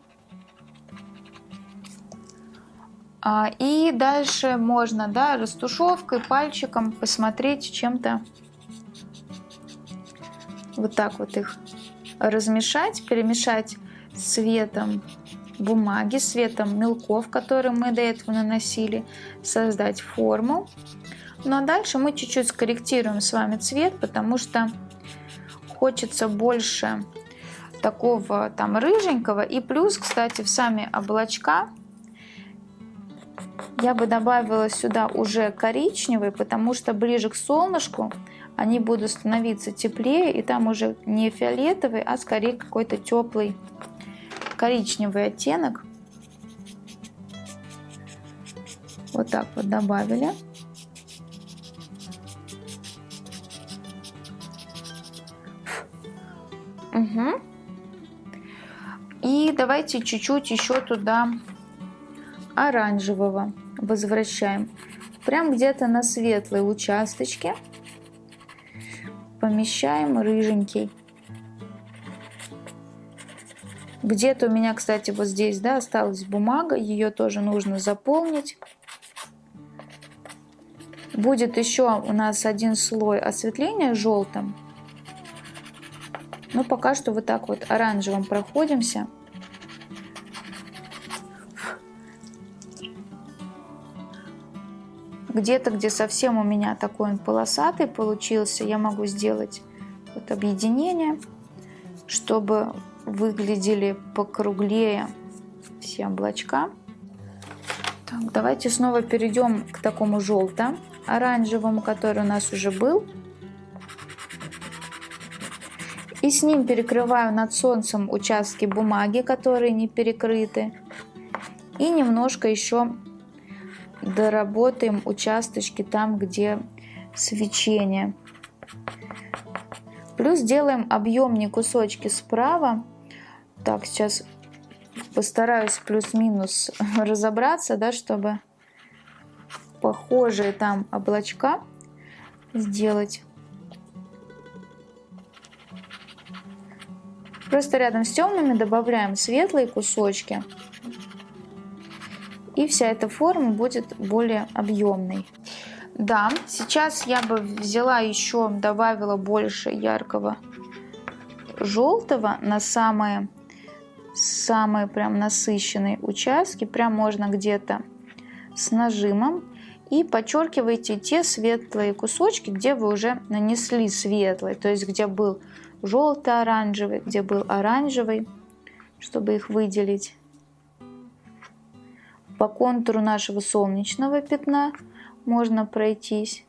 А, и дальше можно, да, растушевкой, пальчиком посмотреть чем-то. Вот так вот их размешать, перемешать цветом бумаги, цветом мелков, которые мы до этого наносили, создать форму. Ну а дальше мы чуть-чуть скорректируем с вами цвет, потому что хочется больше такого там рыженького. И плюс, кстати, в сами облачка я бы добавила сюда уже коричневый, потому что ближе к солнышку они будут становиться теплее, и там уже не фиолетовый, а скорее какой-то теплый коричневый оттенок. Вот так вот добавили. Угу. И давайте чуть-чуть еще туда оранжевого возвращаем. Прям где-то на светлые участочки помещаем рыженький. Где-то у меня, кстати, вот здесь, да, осталась бумага, ее тоже нужно заполнить. Будет еще у нас один слой осветления желтым. Но пока что вот так вот оранжевым проходимся. Где-то, где совсем у меня такой он полосатый получился, я могу сделать вот объединение, чтобы выглядели покруглее все облачка. Так, давайте снова перейдем к такому желто-оранжевому, который у нас уже был. И с ним перекрываю над солнцем участки бумаги, которые не перекрыты. И немножко еще доработаем участочки там, где свечение. Плюс делаем объемные кусочки справа. Так, сейчас постараюсь плюс-минус разобраться, да, чтобы похожие там облачка сделать. Просто рядом с темными добавляем светлые кусочки. И вся эта форма будет более объемной. Да, сейчас я бы взяла еще, добавила больше яркого желтого на самые, самые прям насыщенные участки. Прям можно где-то с нажимом. И подчеркивайте те светлые кусочки, где вы уже нанесли светлый. То есть где был желто-оранжевый, где был оранжевый, чтобы их выделить. По контуру нашего солнечного пятна можно пройтись.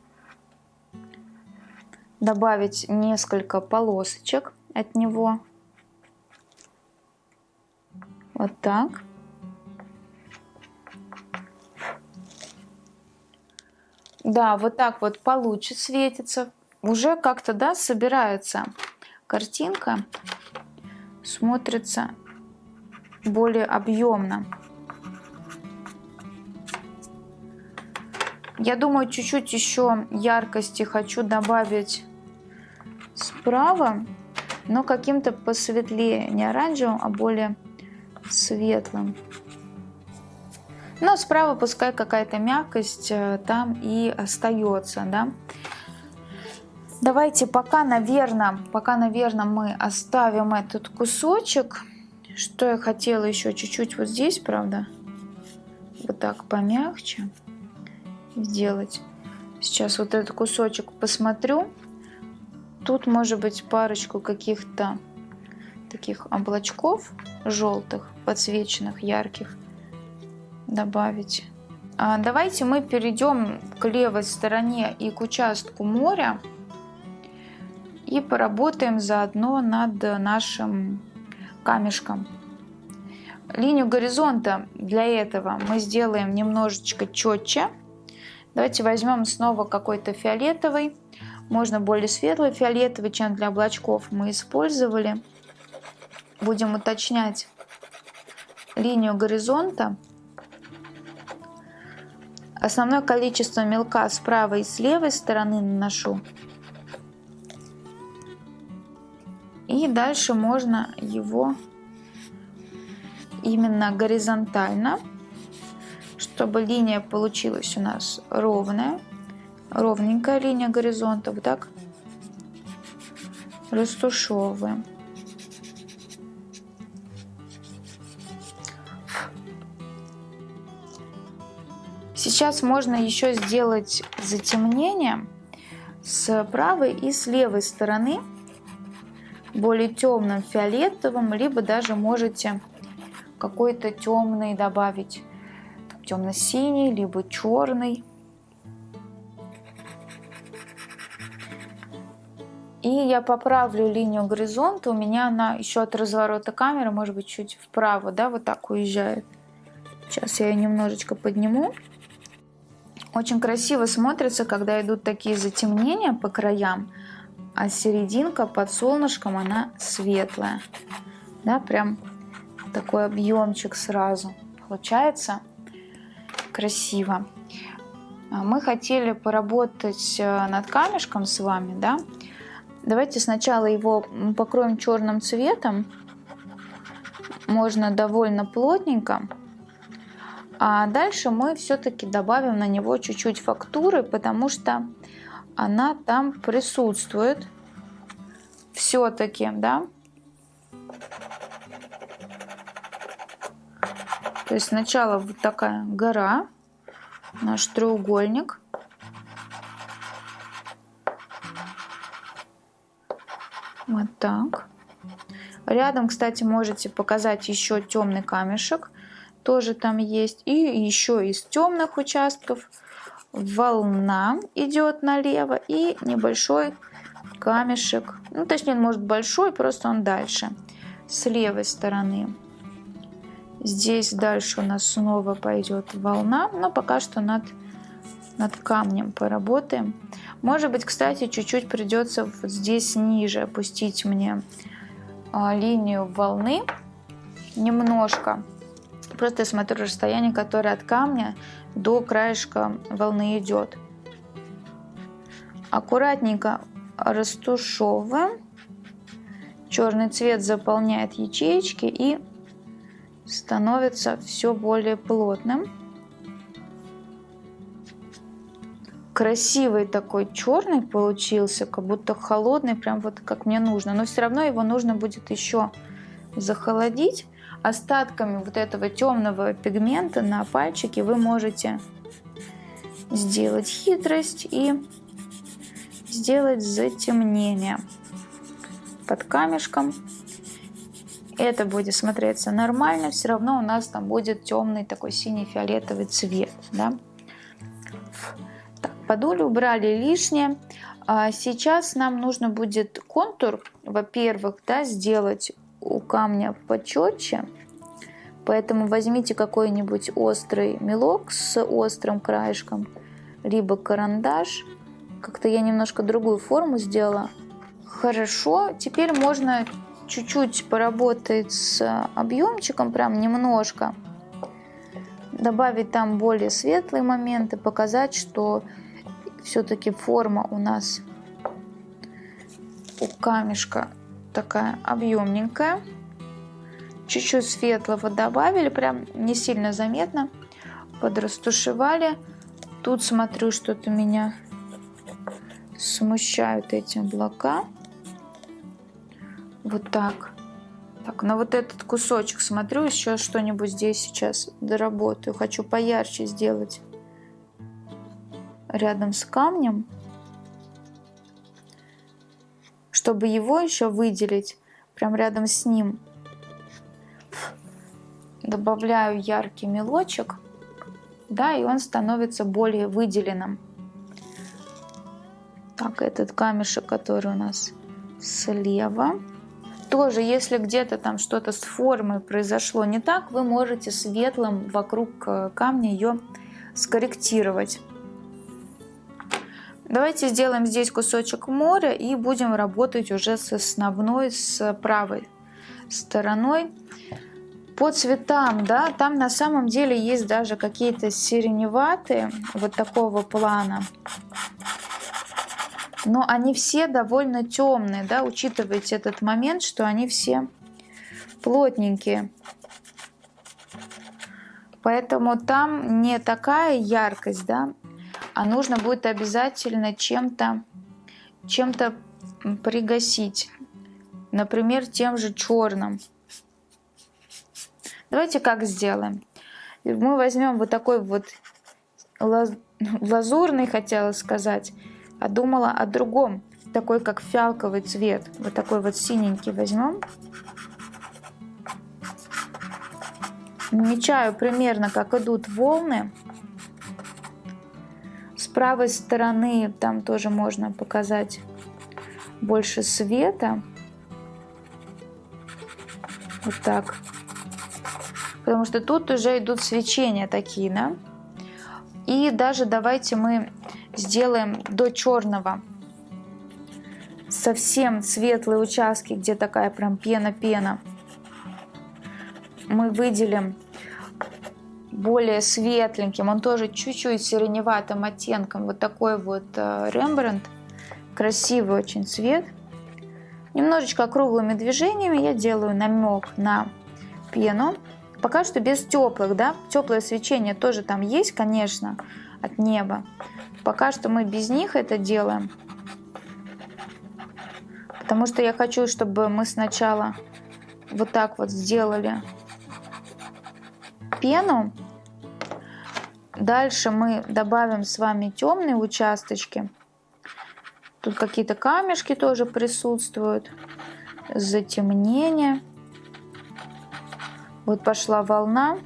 Добавить несколько полосочек от него. Вот так. Да, вот так вот получше светится. Уже как-то, да, собирается картинка смотрится более объемно. Я думаю, чуть-чуть еще яркости хочу добавить справа, но каким-то посветлее, не оранжевым, а более светлым. Но справа пускай какая-то мягкость э, там и остается, да. Давайте пока, наверное, пока, наверное, мы оставим этот кусочек. Что я хотела еще чуть-чуть вот здесь, правда? Вот так помягче сделать. Сейчас вот этот кусочек посмотрю. Тут может быть парочку каких-то таких облачков желтых, подсвеченных, ярких добавить. А давайте мы перейдем к левой стороне и к участку моря и поработаем заодно над нашим камешком. Линию горизонта для этого мы сделаем немножечко четче. Давайте возьмем снова какой-то фиолетовый. Можно более светлый фиолетовый, чем для облачков мы использовали. Будем уточнять линию горизонта. Основное количество мелка с правой и с левой стороны наношу. И дальше можно его именно горизонтально, чтобы линия получилась у нас ровная, ровненькая линия горизонта, вот так растушевываем. Сейчас можно еще сделать затемнение с правой и с левой стороны более темным фиолетовым, либо даже можете какой-то темный добавить, темно-синий, либо черный. И я поправлю линию горизонта, у меня она еще от разворота камеры, может быть, чуть вправо, да, вот так уезжает. Сейчас я ее немножечко подниму. Очень красиво смотрится, когда идут такие затемнения по краям а серединка под солнышком она светлая. Да, прям такой объемчик сразу получается красиво. А мы хотели поработать э, над камешком с вами, да. Давайте сначала его покроем черным цветом. Можно довольно плотненько. А дальше мы все-таки добавим на него чуть-чуть фактуры, потому что она там присутствует все-таки, да. То есть сначала вот такая гора, наш треугольник. Вот так. Рядом, кстати, можете показать еще темный камешек. Тоже там есть. И еще из темных участков волна идет налево. И небольшой камешек. Ну, точнее, он может большой, просто он дальше. С левой стороны. Здесь дальше у нас снова пойдет волна. Но пока что над, над камнем поработаем. Может быть, кстати, чуть-чуть придется вот здесь ниже опустить мне а, линию волны немножко. Просто я смотрю расстояние, которое от камня до краешка волны идет. Аккуратненько растушевываем. Черный цвет заполняет ячеечки и становится все более плотным. красивый такой черный получился, как будто холодный, прям вот как мне нужно. Но все равно его нужно будет еще захолодить. Остатками вот этого темного пигмента на пальчике вы можете сделать хитрость и сделать затемнение под камешком. Это будет смотреться нормально, все равно у нас там будет темный такой синий-фиолетовый цвет. Да? Подули убрали лишнее. А сейчас нам нужно будет контур, во-первых, да, сделать у камня почетче. Поэтому возьмите какой-нибудь острый мелок с острым краешком, либо карандаш. Как-то я немножко другую форму сделала. Хорошо, теперь можно чуть-чуть поработать с объемчиком, прям немножко. Добавить там более светлые моменты, показать, что все-таки форма у нас у камешка такая объемненькая. Чуть-чуть светлого добавили, прям не сильно заметно. Подрастушевали. Тут смотрю, что-то меня смущают эти облака. Вот так. Так, на вот этот кусочек смотрю, еще что-нибудь здесь сейчас доработаю. Хочу поярче сделать рядом с камнем, чтобы его еще выделить, прям рядом с ним добавляю яркий мелочек, да, и он становится более выделенным. Так, этот камешек, который у нас слева. Тоже, если где-то там что-то с формой произошло не так, вы можете светлым вокруг э, камня ее скорректировать. Давайте сделаем здесь кусочек моря и будем работать уже с основной, с правой стороной. По цветам, да, там на самом деле есть даже какие-то сиреневатые, вот такого плана. Но они все довольно темные, да, учитывайте этот момент, что они все плотненькие. Поэтому там не такая яркость, да, а нужно будет обязательно чем-то чем-то пригасить. Например, тем же черным. Давайте как сделаем. Мы возьмем вот такой вот лазурный, хотела сказать, а думала о другом. Такой, как фиалковый цвет. Вот такой вот синенький возьмем. Намечаю примерно, как идут волны правой стороны там тоже можно показать больше света. Вот так. Потому что тут уже идут свечения такие, да? И даже давайте мы сделаем до черного совсем светлые участки, где такая прям пена-пена. Мы выделим более светленьким, он тоже чуть-чуть сиреневатым оттенком, вот такой вот э, Рембрандт, красивый очень цвет. Немножечко круглыми движениями я делаю намек на пену, пока что без теплых, да, теплое свечение тоже там есть, конечно, от неба. Пока что мы без них это делаем, потому что я хочу, чтобы мы сначала вот так вот сделали пену, Дальше мы добавим с вами темные участочки. Тут какие-то камешки тоже присутствуют. Затемнение. Вот пошла волна.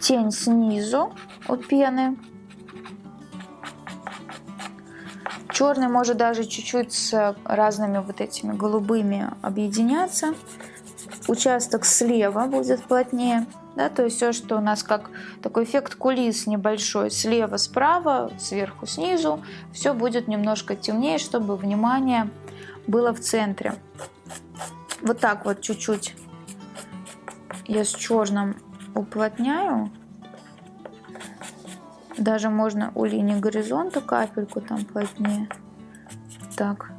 Тень снизу у пены. Черный может даже чуть-чуть с разными вот этими голубыми объединяться. Участок слева будет плотнее. Да, то есть все, что у нас как такой эффект кулис небольшой, слева, справа, сверху, снизу, все будет немножко темнее, чтобы внимание было в центре. Вот так вот чуть-чуть я с черным уплотняю. Даже можно у линии горизонта капельку там плотнее. Так.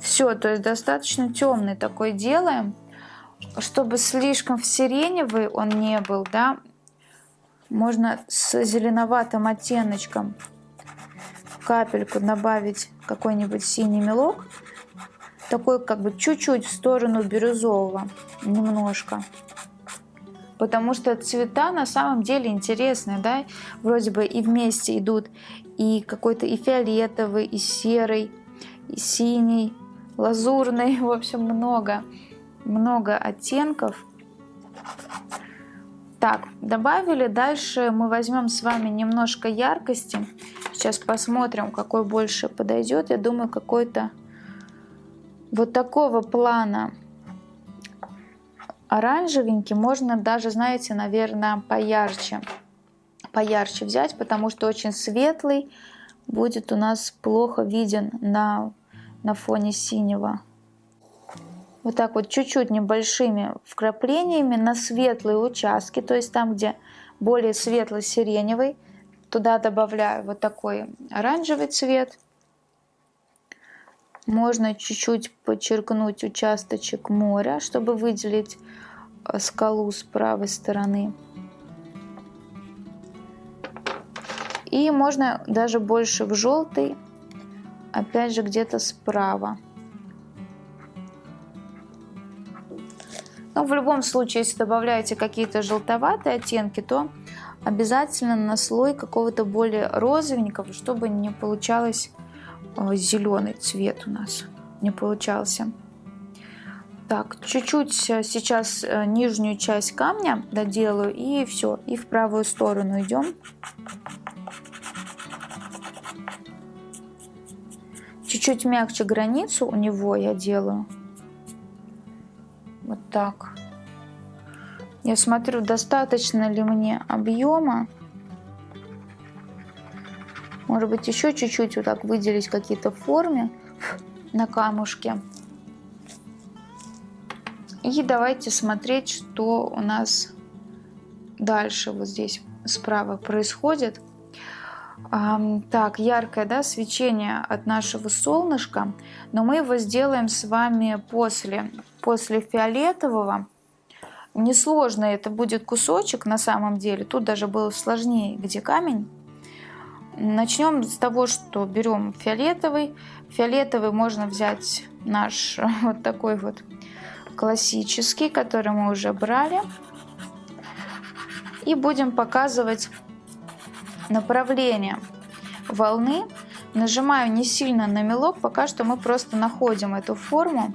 Все, то есть достаточно темный такой делаем, чтобы слишком сиреневый он не был, да, можно с зеленоватым оттеночком капельку добавить какой-нибудь синий мелок, такой как бы чуть-чуть в сторону бирюзового, немножко. Потому что цвета на самом деле интересные, да, вроде бы и вместе идут и какой-то и фиолетовый, и серый, и синий, лазурный, в общем, много, много оттенков. Так, добавили, дальше мы возьмем с вами немножко яркости, сейчас посмотрим, какой больше подойдет, я думаю, какой-то вот такого плана оранжевенький можно даже, знаете, наверное, поярче. Поярче взять, потому что очень светлый будет у нас плохо виден на, на фоне синего. Вот так вот чуть-чуть небольшими вкраплениями на светлые участки, то есть там, где более светло-сиреневый, туда добавляю вот такой оранжевый цвет. Можно чуть-чуть подчеркнуть участочек моря, чтобы выделить э, скалу с правой стороны. И можно даже больше в желтый, опять же где-то справа. Но в любом случае, если добавляете какие-то желтоватые оттенки, то обязательно на слой какого-то более розовенького, чтобы не получалось зеленый цвет у нас не получался. Так, чуть-чуть сейчас э, нижнюю часть камня доделаю и все, и в правую сторону идем. Чуть-чуть мягче границу у него я делаю. Вот так. Я смотрю, достаточно ли мне объема. Может быть, еще чуть-чуть вот так выделить какие-то формы на камушке. И давайте смотреть, что у нас дальше вот здесь справа происходит. Так, яркое да, свечение от нашего солнышка, но мы его сделаем с вами после, после фиолетового. Несложно это будет кусочек на самом деле, тут даже было сложнее, где камень. Начнем с того, что берем фиолетовый. Фиолетовый можно взять наш вот такой вот классический, который мы уже брали. И будем показывать направление волны. Нажимаю не сильно на мелок, пока что мы просто находим эту форму.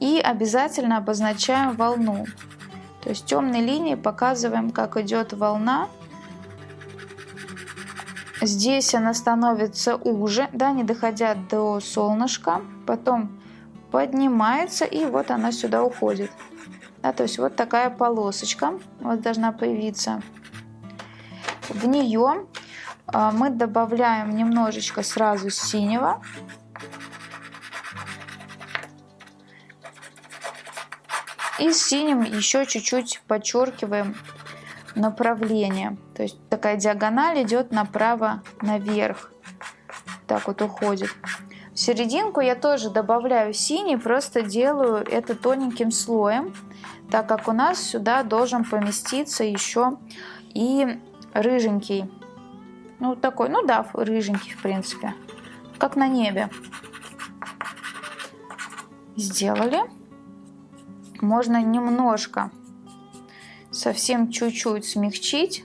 И обязательно обозначаем волну. То есть темной линией показываем, как идет волна Здесь она становится уже, да, не доходя до солнышка. Потом поднимается и вот она сюда уходит. Да, то есть вот такая полосочка вот должна появиться. В нее а, мы добавляем немножечко сразу синего. И синим еще чуть-чуть подчеркиваем направление. То есть такая диагональ идет направо наверх. Так вот уходит. В серединку я тоже добавляю синий, просто делаю это тоненьким слоем, так как у нас сюда должен поместиться еще и рыженький. Ну, такой, ну да, рыженький, в принципе. Как на небе. Сделали. Можно немножко совсем чуть-чуть смягчить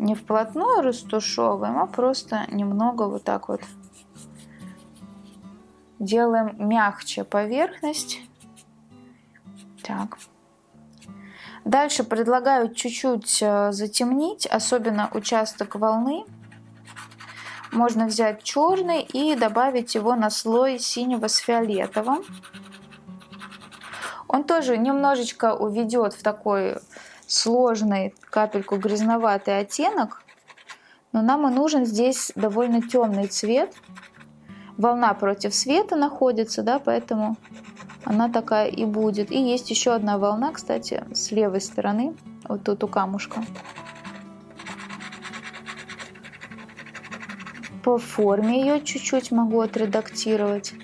не вплотную растушевываем, а просто немного вот так вот делаем мягче поверхность. Так. Дальше предлагаю чуть-чуть э, затемнить, особенно участок волны. Можно взять черный и добавить его на слой синего с фиолетовым. Он тоже немножечко уведет в такой сложный капельку грязноватый оттенок, но нам и нужен здесь довольно темный цвет. Волна против света находится, да, поэтому она такая и будет. И есть еще одна волна, кстати, с левой стороны, вот тут у камушка. По форме ее чуть-чуть могу отредактировать.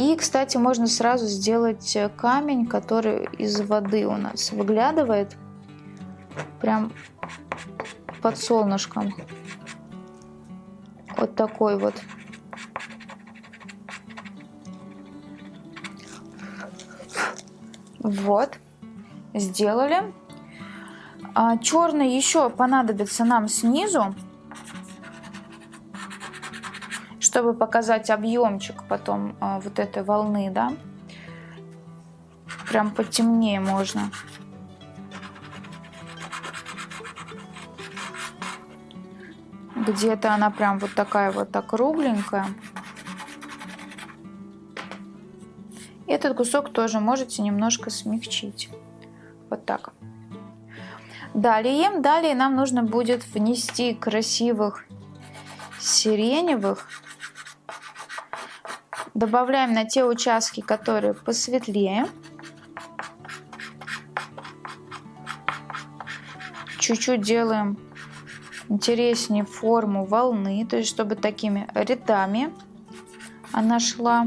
И, кстати, можно сразу сделать камень, который из воды у нас выглядывает. Прям под солнышком. Вот такой вот. Вот, сделали. А, черный еще понадобится нам снизу, чтобы показать объемчик потом а, вот этой волны, да. Прям потемнее можно. Где-то она прям вот такая вот округленькая. Этот кусок тоже можете немножко смягчить. Вот так. Далее, далее нам нужно будет внести красивых сиреневых. Добавляем на те участки, которые посветлее. Чуть-чуть делаем интереснее форму волны, то есть чтобы такими рядами она шла.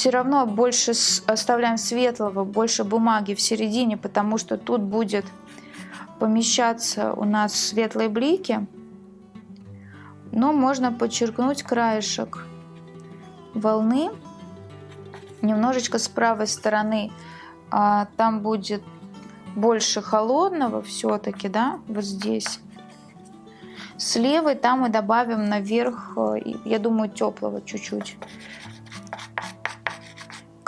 все равно больше оставляем светлого, больше бумаги в середине, потому что тут будет помещаться у нас светлые блики. Но можно подчеркнуть краешек волны. Немножечко с правой стороны а, там будет больше холодного все-таки, да, вот здесь. С левой там мы добавим наверх, э, я думаю, теплого чуть-чуть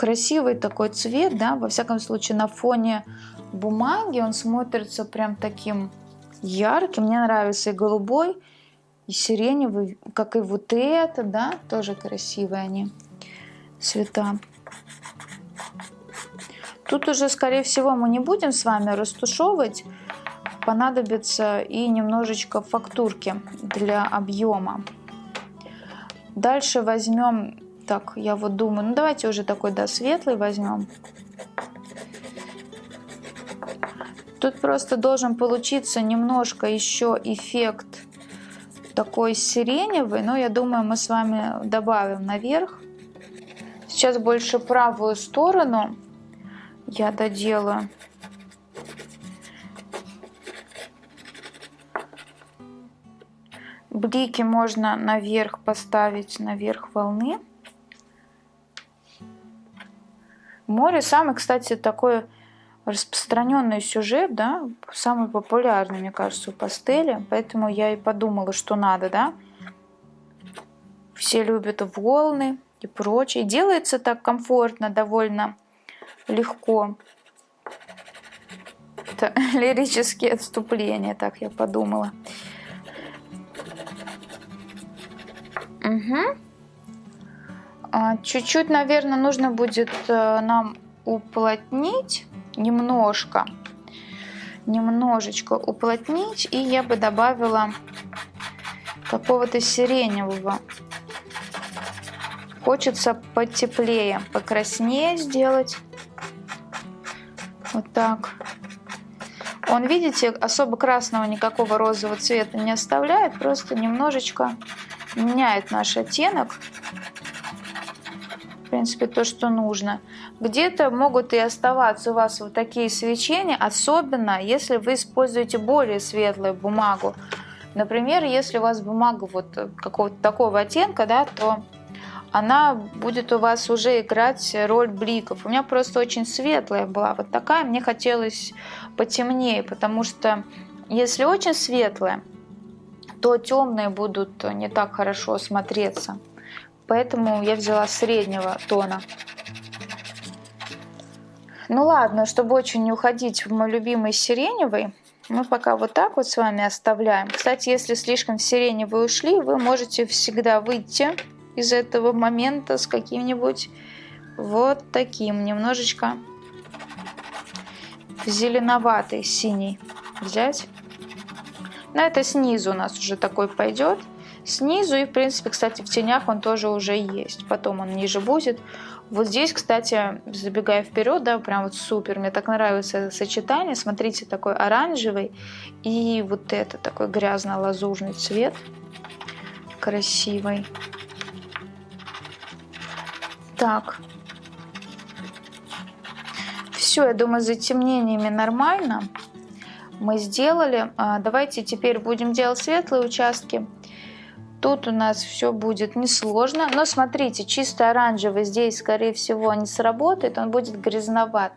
красивый такой цвет, да, во всяком случае на фоне бумаги он смотрится прям таким ярким. Мне нравится и голубой, и сиреневый, как и вот это, да, тоже красивые они цвета. Тут уже, скорее всего, мы не будем с вами растушевывать. Понадобится и немножечко фактурки для объема. Дальше возьмем так, я вот думаю, ну давайте уже такой, да, светлый возьмем. Тут просто должен получиться немножко еще эффект такой сиреневый, но я думаю, мы с вами добавим наверх. Сейчас больше правую сторону я доделаю. Блики можно наверх поставить, наверх волны. Море самый, кстати, такой распространенный сюжет, да, самый популярный, мне кажется, у пастели, поэтому я и подумала, что надо, да. Все любят волны и прочее. Делается так комфортно, довольно легко. Это лирические отступления, так я подумала. Угу. Чуть-чуть, наверное, нужно будет э, нам уплотнить немножко. Немножечко уплотнить. И я бы добавила какого-то сиреневого. Хочется потеплее, покраснее сделать. Вот так. Он, видите, особо красного никакого розового цвета не оставляет, просто немножечко меняет наш оттенок принципе, то, что нужно. Где-то могут и оставаться у вас вот такие свечения, особенно если вы используете более светлую бумагу. Например, если у вас бумага вот какого-то такого оттенка, да, то она будет у вас уже играть роль бликов. У меня просто очень светлая была вот такая, мне хотелось потемнее, потому что если очень светлая, то темные будут не так хорошо смотреться. Поэтому я взяла среднего тона. Ну ладно, чтобы очень не уходить в мой любимый сиреневый, мы пока вот так вот с вами оставляем. Кстати, если слишком в сиреневый ушли, вы можете всегда выйти из этого момента с каким-нибудь вот таким немножечко зеленоватый синий взять. На это снизу у нас уже такой пойдет. Снизу и, в принципе, кстати, в тенях он тоже уже есть. Потом он ниже будет. Вот здесь, кстати, забегая вперед, да, прям вот супер. Мне так нравится это сочетание. Смотрите, такой оранжевый и вот это такой грязно-лазурный цвет. Красивый. Так. Все, я думаю, с затемнениями нормально. Мы сделали. А, давайте теперь будем делать светлые участки. Тут у нас все будет несложно. Но смотрите, чисто оранжевый здесь, скорее всего, не сработает. Он будет грязноват.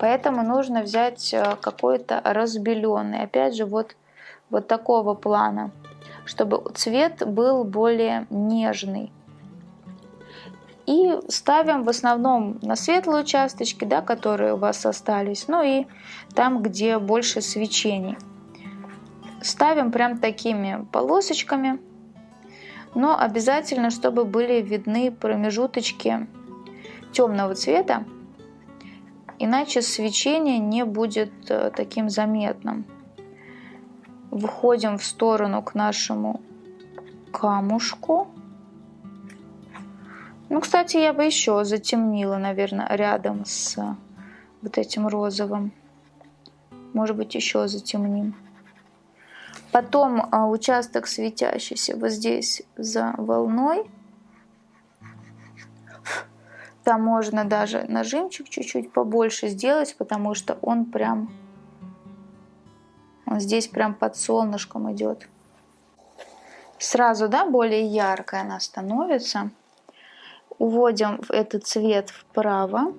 Поэтому нужно взять э, какой-то разбеленный. Опять же, вот, вот такого плана. Чтобы цвет был более нежный. И ставим в основном на светлые участочки, да, которые у вас остались. Ну и там, где больше свечений. Ставим прям такими полосочками но обязательно, чтобы были видны промежуточки темного цвета, иначе свечение не будет э, таким заметным. Выходим в сторону к нашему камушку. Ну, кстати, я бы еще затемнила, наверное, рядом с вот этим розовым. Может быть, еще затемним. Потом а, участок светящийся вот здесь за волной. Там можно даже нажимчик чуть-чуть побольше сделать, потому что он прям... Он здесь прям под солнышком идет. Сразу, да, более яркая она становится. Уводим этот цвет вправо.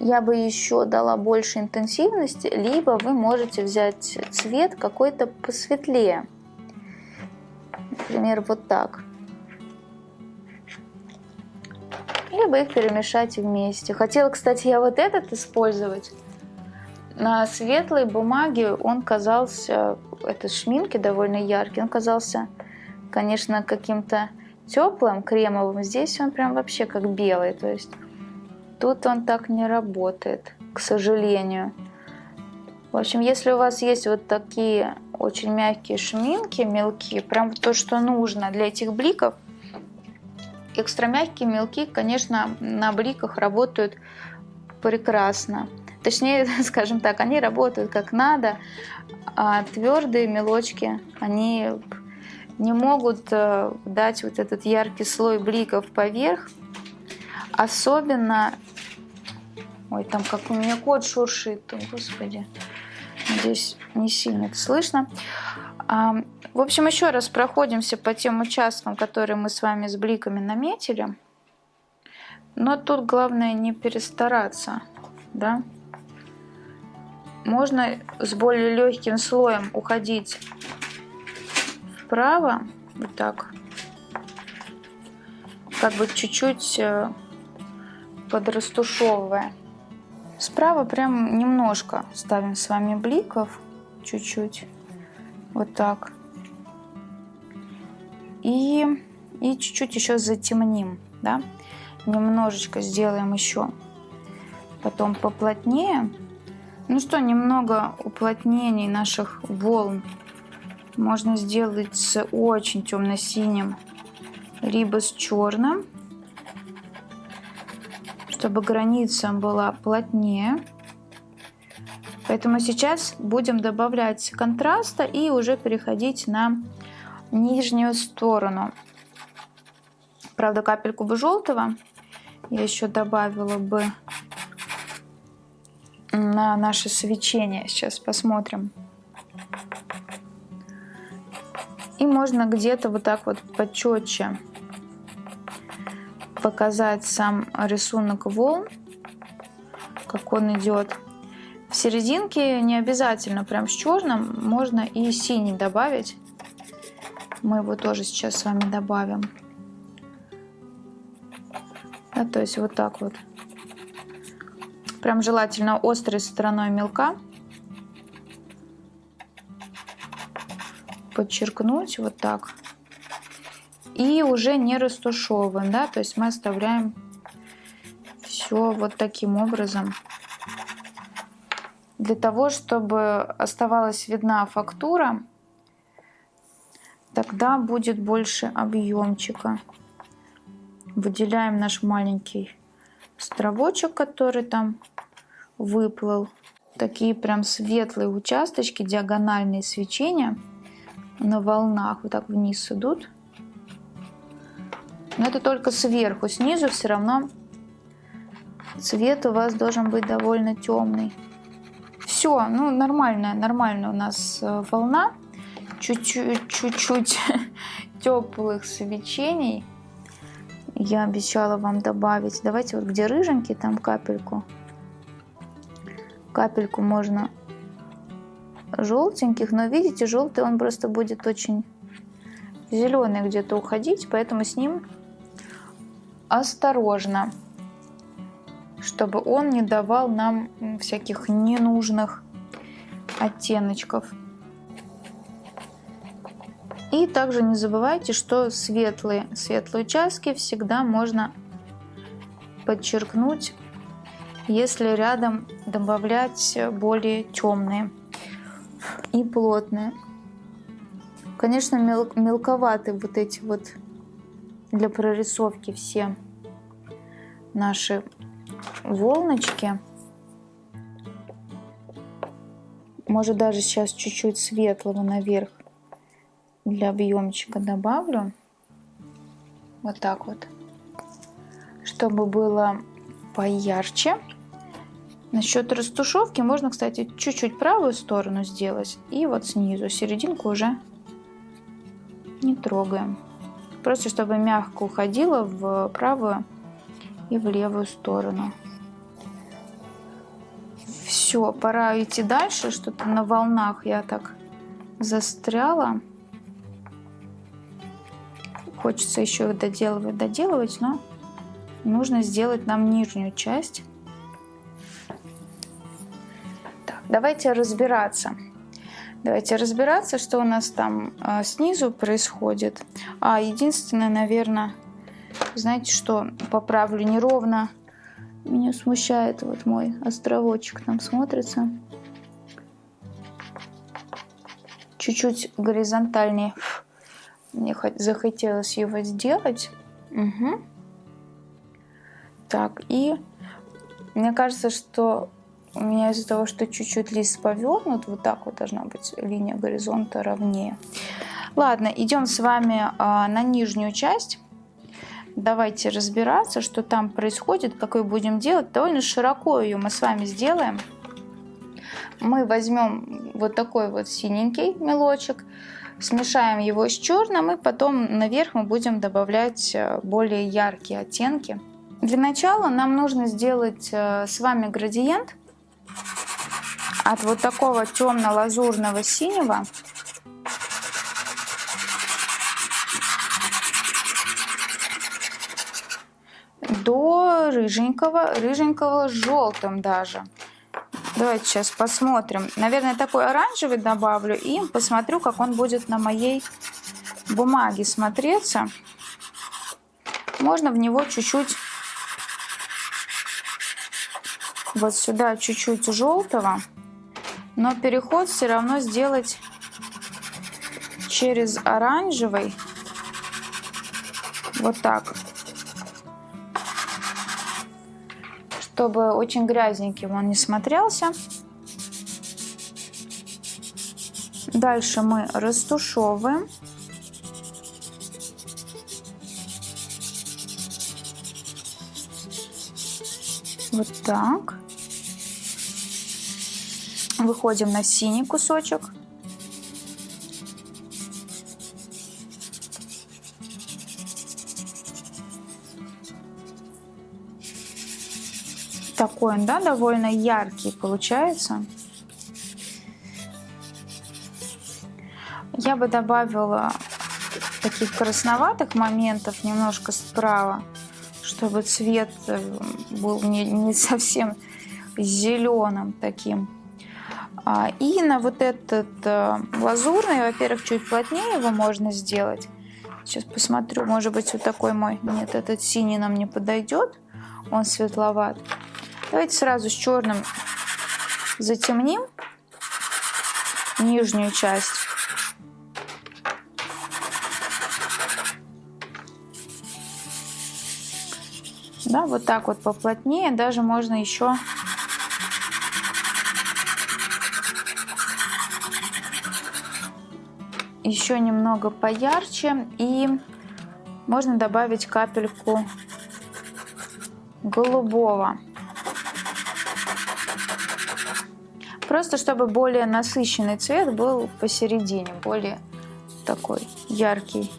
Я бы еще дала больше интенсивности, либо вы можете взять цвет какой-то посветлее. Например, вот так. Либо их перемешать вместе. Хотела, кстати, я вот этот использовать. На светлой бумаге он казался, это шминки довольно яркий, он казался, конечно, каким-то теплым, кремовым. Здесь он прям вообще как белый, то есть Тут он так не работает, к сожалению. В общем, если у вас есть вот такие очень мягкие шминки, мелкие, прям то, что нужно для этих бликов, экстра мягкие мелки, конечно, на бликах работают прекрасно. Точнее, скажем так, они работают как надо, а твердые мелочки, они не могут э, дать вот этот яркий слой бликов поверх, Особенно... Ой, там как у меня кот шуршит, господи. Надеюсь, не сильно это слышно. А, в общем, еще раз проходимся по тем участкам, которые мы с вами с бликами наметили. Но тут главное не перестараться, да. Можно с более легким слоем уходить вправо, вот так, как бы чуть-чуть э, подрастушевывая. Справа прям немножко ставим с вами бликов, чуть-чуть, вот так. И и чуть-чуть еще затемним, да, немножечко сделаем еще, потом поплотнее. Ну что, немного уплотнений наших волн можно сделать с очень темно-синим, либо с черным чтобы граница была плотнее. Поэтому сейчас будем добавлять контраста и уже переходить на нижнюю сторону. Правда, капельку бы желтого я еще добавила бы на наше свечение. Сейчас посмотрим. можно где-то вот так вот почетче показать сам рисунок волн, как он идет. В серединке не обязательно прям с черным, можно и синий добавить. Мы его тоже сейчас с вами добавим. Да, то есть вот так вот. Прям желательно острой стороной мелка. Подчеркнуть вот так. И уже не растушевываем, да, то есть мы оставляем все вот таким образом. Для того, чтобы оставалась видна фактура, тогда будет больше объемчика. Выделяем наш маленький островочек, который там выплыл. Такие прям светлые участочки, диагональные свечения на волнах вот так вниз идут. Но это только сверху, снизу все равно цвет у вас должен быть довольно темный. Все, ну нормальная, нормальная у нас э, волна. Чуть-чуть, теплых свечений. Я обещала вам добавить. Давайте вот где рыженький, там капельку. Капельку можно желтеньких, но видите, желтый он просто будет очень зеленый где-то уходить, поэтому с ним осторожно, чтобы он не давал нам всяких ненужных оттеночков. И также не забывайте, что светлые, светлые участки всегда можно подчеркнуть, если рядом добавлять более темные и плотные. Конечно, мел мелковаты вот эти вот для прорисовки все наши волночки. Может даже сейчас чуть-чуть светлого наверх для объемчика добавлю. Вот так вот. Чтобы было поярче. Насчет растушевки можно, кстати, чуть-чуть правую сторону сделать. И вот снизу серединку уже не трогаем. Просто чтобы мягко уходила в правую и в левую сторону. Все, пора идти дальше. Что-то на волнах я так застряла. Хочется еще доделывать, доделывать, но нужно сделать нам нижнюю часть. Так, давайте разбираться. Давайте разбираться, что у нас там а, снизу происходит. А, единственное, наверное, знаете что, поправлю неровно. Меня смущает вот мой островочек там смотрится. Чуть-чуть горизонтальнее. Мне захотелось его сделать. Угу. Так, и мне кажется, что у меня из-за того, что чуть-чуть лист повернут, вот так вот должна быть линия горизонта ровнее. Ладно, идем с вами а, на нижнюю часть. Давайте разбираться, что там происходит, какой будем делать. Довольно широко ее мы с вами сделаем. Мы возьмем вот такой вот синенький мелочек, смешаем его с черным, и потом наверх мы будем добавлять э, более яркие оттенки. Для начала нам нужно сделать э, с вами градиент от вот такого темно-лазурного синего до рыженького, рыженького с желтым даже. Давайте сейчас посмотрим. Наверное, такой оранжевый добавлю и посмотрю, как он будет на моей бумаге смотреться. Можно в него чуть-чуть вот сюда чуть-чуть желтого, но переход все равно сделать через оранжевый, вот так, чтобы очень грязненьким он не смотрелся. Дальше мы растушевываем. Вот так. Выходим на синий кусочек. Такой он, да, довольно яркий получается. Я бы добавила таких красноватых моментов немножко справа, чтобы цвет э, был не, не совсем зеленым таким. А, и на вот этот э, лазурный, во-первых, чуть плотнее его можно сделать. Сейчас посмотрю, может быть, вот такой мой. Нет, этот синий нам не подойдет, он светловат. Давайте сразу с черным затемним нижнюю часть. Да, вот так вот поплотнее, даже можно еще еще немного поярче и можно добавить капельку голубого. Просто чтобы более насыщенный цвет был посередине, более такой яркий.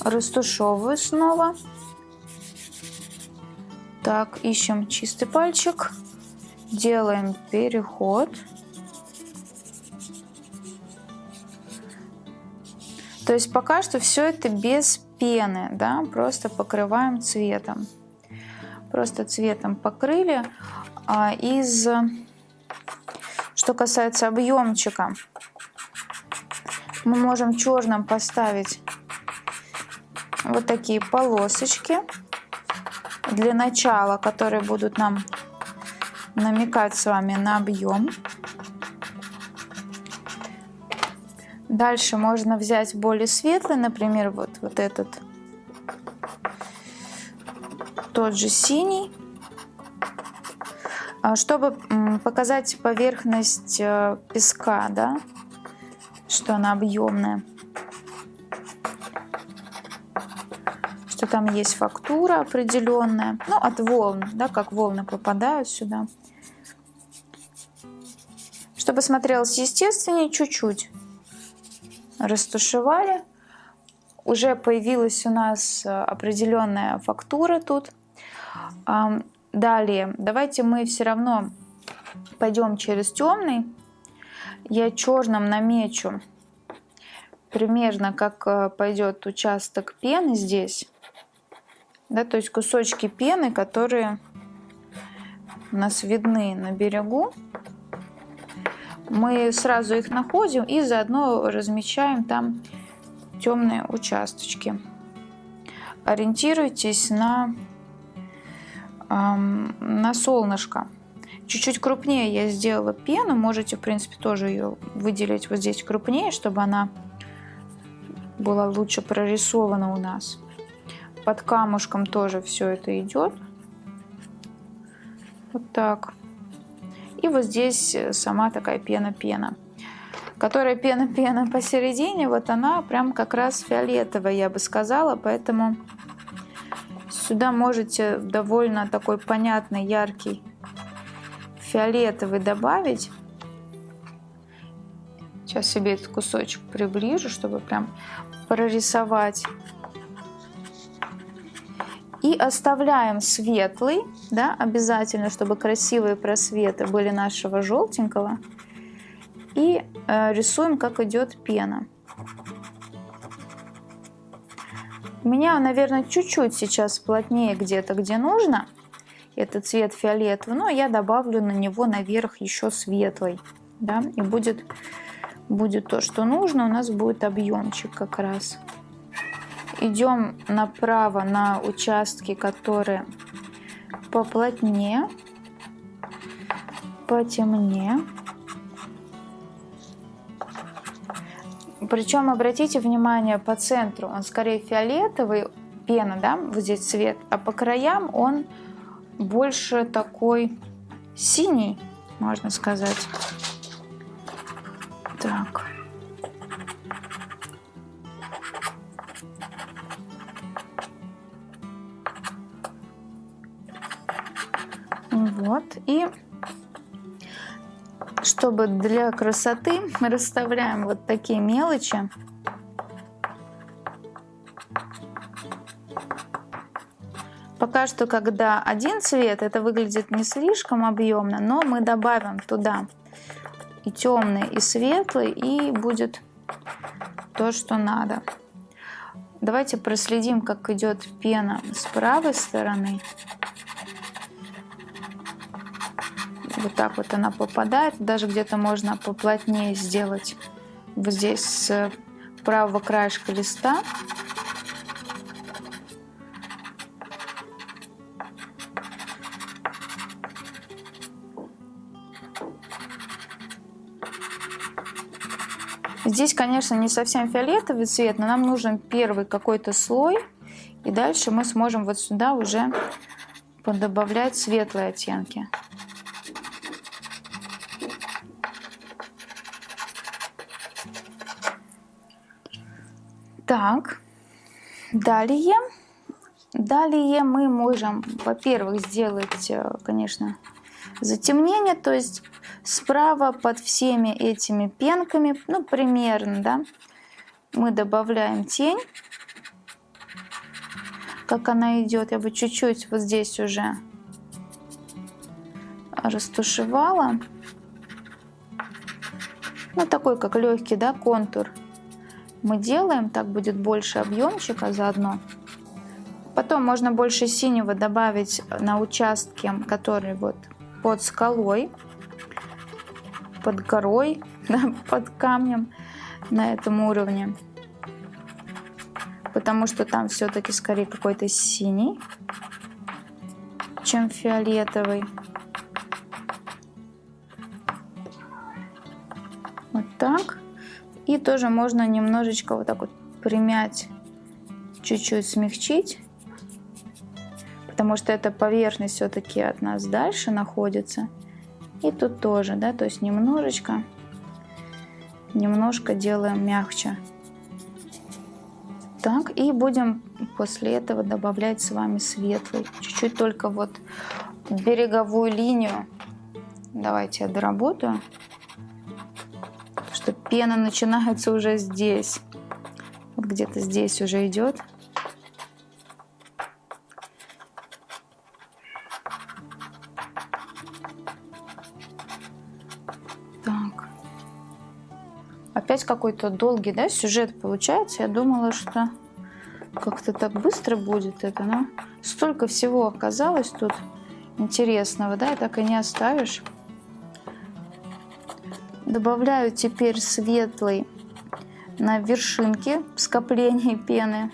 Растушевываю снова. Так, ищем чистый пальчик. Делаем переход. То есть пока что все это без пены, да, просто покрываем цветом. Просто цветом покрыли. А из, что касается объемчика, мы можем черным поставить вот такие полосочки для начала, которые будут нам намекать с вами на объем. Дальше можно взять более светлый, например, вот, вот этот, тот же синий, а, чтобы показать поверхность э, песка, да, что она объемная. что там есть фактура определенная, ну, от волн, да, как волны попадают сюда. Чтобы смотрелось естественнее, чуть-чуть растушевали. Уже появилась у нас э, определенная фактура тут. Далее, давайте мы все равно пойдем через темный. Я черным намечу примерно как э, пойдет участок пены здесь да, то есть кусочки пены, которые у нас видны на берегу. Мы сразу их находим и заодно размечаем там темные участочки. Ориентируйтесь на, эм, на солнышко. Чуть-чуть крупнее я сделала пену, можете, в принципе, тоже ее выделить вот здесь крупнее, чтобы она была лучше прорисована у нас под камушком тоже все это идет. Вот так. И вот здесь э, сама такая пена-пена. Которая пена-пена посередине, вот она прям как раз фиолетовая, я бы сказала. Поэтому сюда можете довольно такой понятный, яркий фиолетовый добавить. Сейчас себе этот кусочек приближу, чтобы прям прорисовать. И оставляем светлый, да, обязательно, чтобы красивые просветы были нашего желтенького. И э, рисуем, как идет пена. У меня, наверное, чуть-чуть сейчас плотнее где-то, где нужно. Это цвет фиолетовый, но я добавлю на него наверх еще светлый. Да, и будет, будет то, что нужно. У нас будет объемчик как раз идем направо на участки, которые поплотнее, потемнее. Причем обратите внимание по центру, он скорее фиолетовый, пена, да, вот здесь цвет, а по краям он больше такой синий, можно сказать. Так. Вот. И чтобы для красоты мы расставляем вот такие мелочи. Пока что, когда один цвет, это выглядит не слишком объемно, но мы добавим туда и темный, и светлый, и будет то, что надо. Давайте проследим, как идет пена с правой стороны. Вот так вот она попадает. Даже где-то можно поплотнее сделать вот здесь с правого краешка листа. Здесь, конечно, не совсем фиолетовый цвет, но нам нужен первый какой-то слой. И дальше мы сможем вот сюда уже подобавлять светлые оттенки. Так, далее, далее мы можем, во-первых, сделать, э, конечно, затемнение, то есть справа под всеми этими пенками, ну, примерно, да, мы добавляем тень, как она идет, я бы чуть-чуть вот здесь уже растушевала. Ну, такой, как легкий, да, контур мы делаем, так будет больше объемчика заодно. Потом можно больше синего добавить на участке, который вот под скалой, под горой, под камнем на этом уровне. Потому что там все-таки скорее какой-то синий, чем фиолетовый. Тоже можно немножечко вот так вот примять, чуть-чуть смягчить, потому что эта поверхность все-таки от нас дальше находится. И тут тоже, да, то есть немножечко, немножко делаем мягче. Так, и будем после этого добавлять с вами светлый. Чуть-чуть только вот береговую линию. Давайте я доработаю пена начинается уже здесь. Вот где-то здесь уже идет. Так. Опять какой-то долгий, да, сюжет получается. Я думала, что как-то так быстро будет это, но столько всего оказалось тут интересного, да, и так и не оставишь. Добавляю теперь светлый на вершинке скопления пены,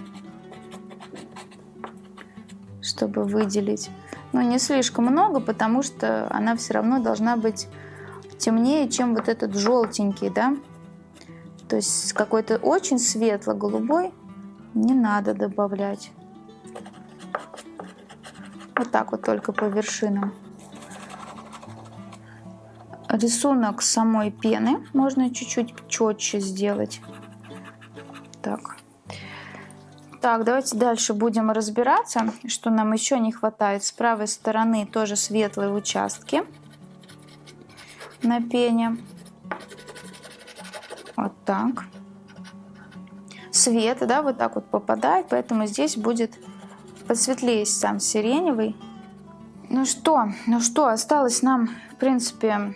чтобы выделить. Но не слишком много, потому что она все равно должна быть темнее, чем вот этот желтенький, да. То есть какой-то очень светло-голубой не надо добавлять. Вот так вот только по вершинам рисунок самой пены можно чуть-чуть четче сделать. Так. Так, давайте дальше будем разбираться, что нам еще не хватает. С правой стороны тоже светлые участки на пене. Вот так. Свет, да, вот так вот попадает, поэтому здесь будет посветлее сам сиреневый. Ну что, ну что, осталось нам, в принципе,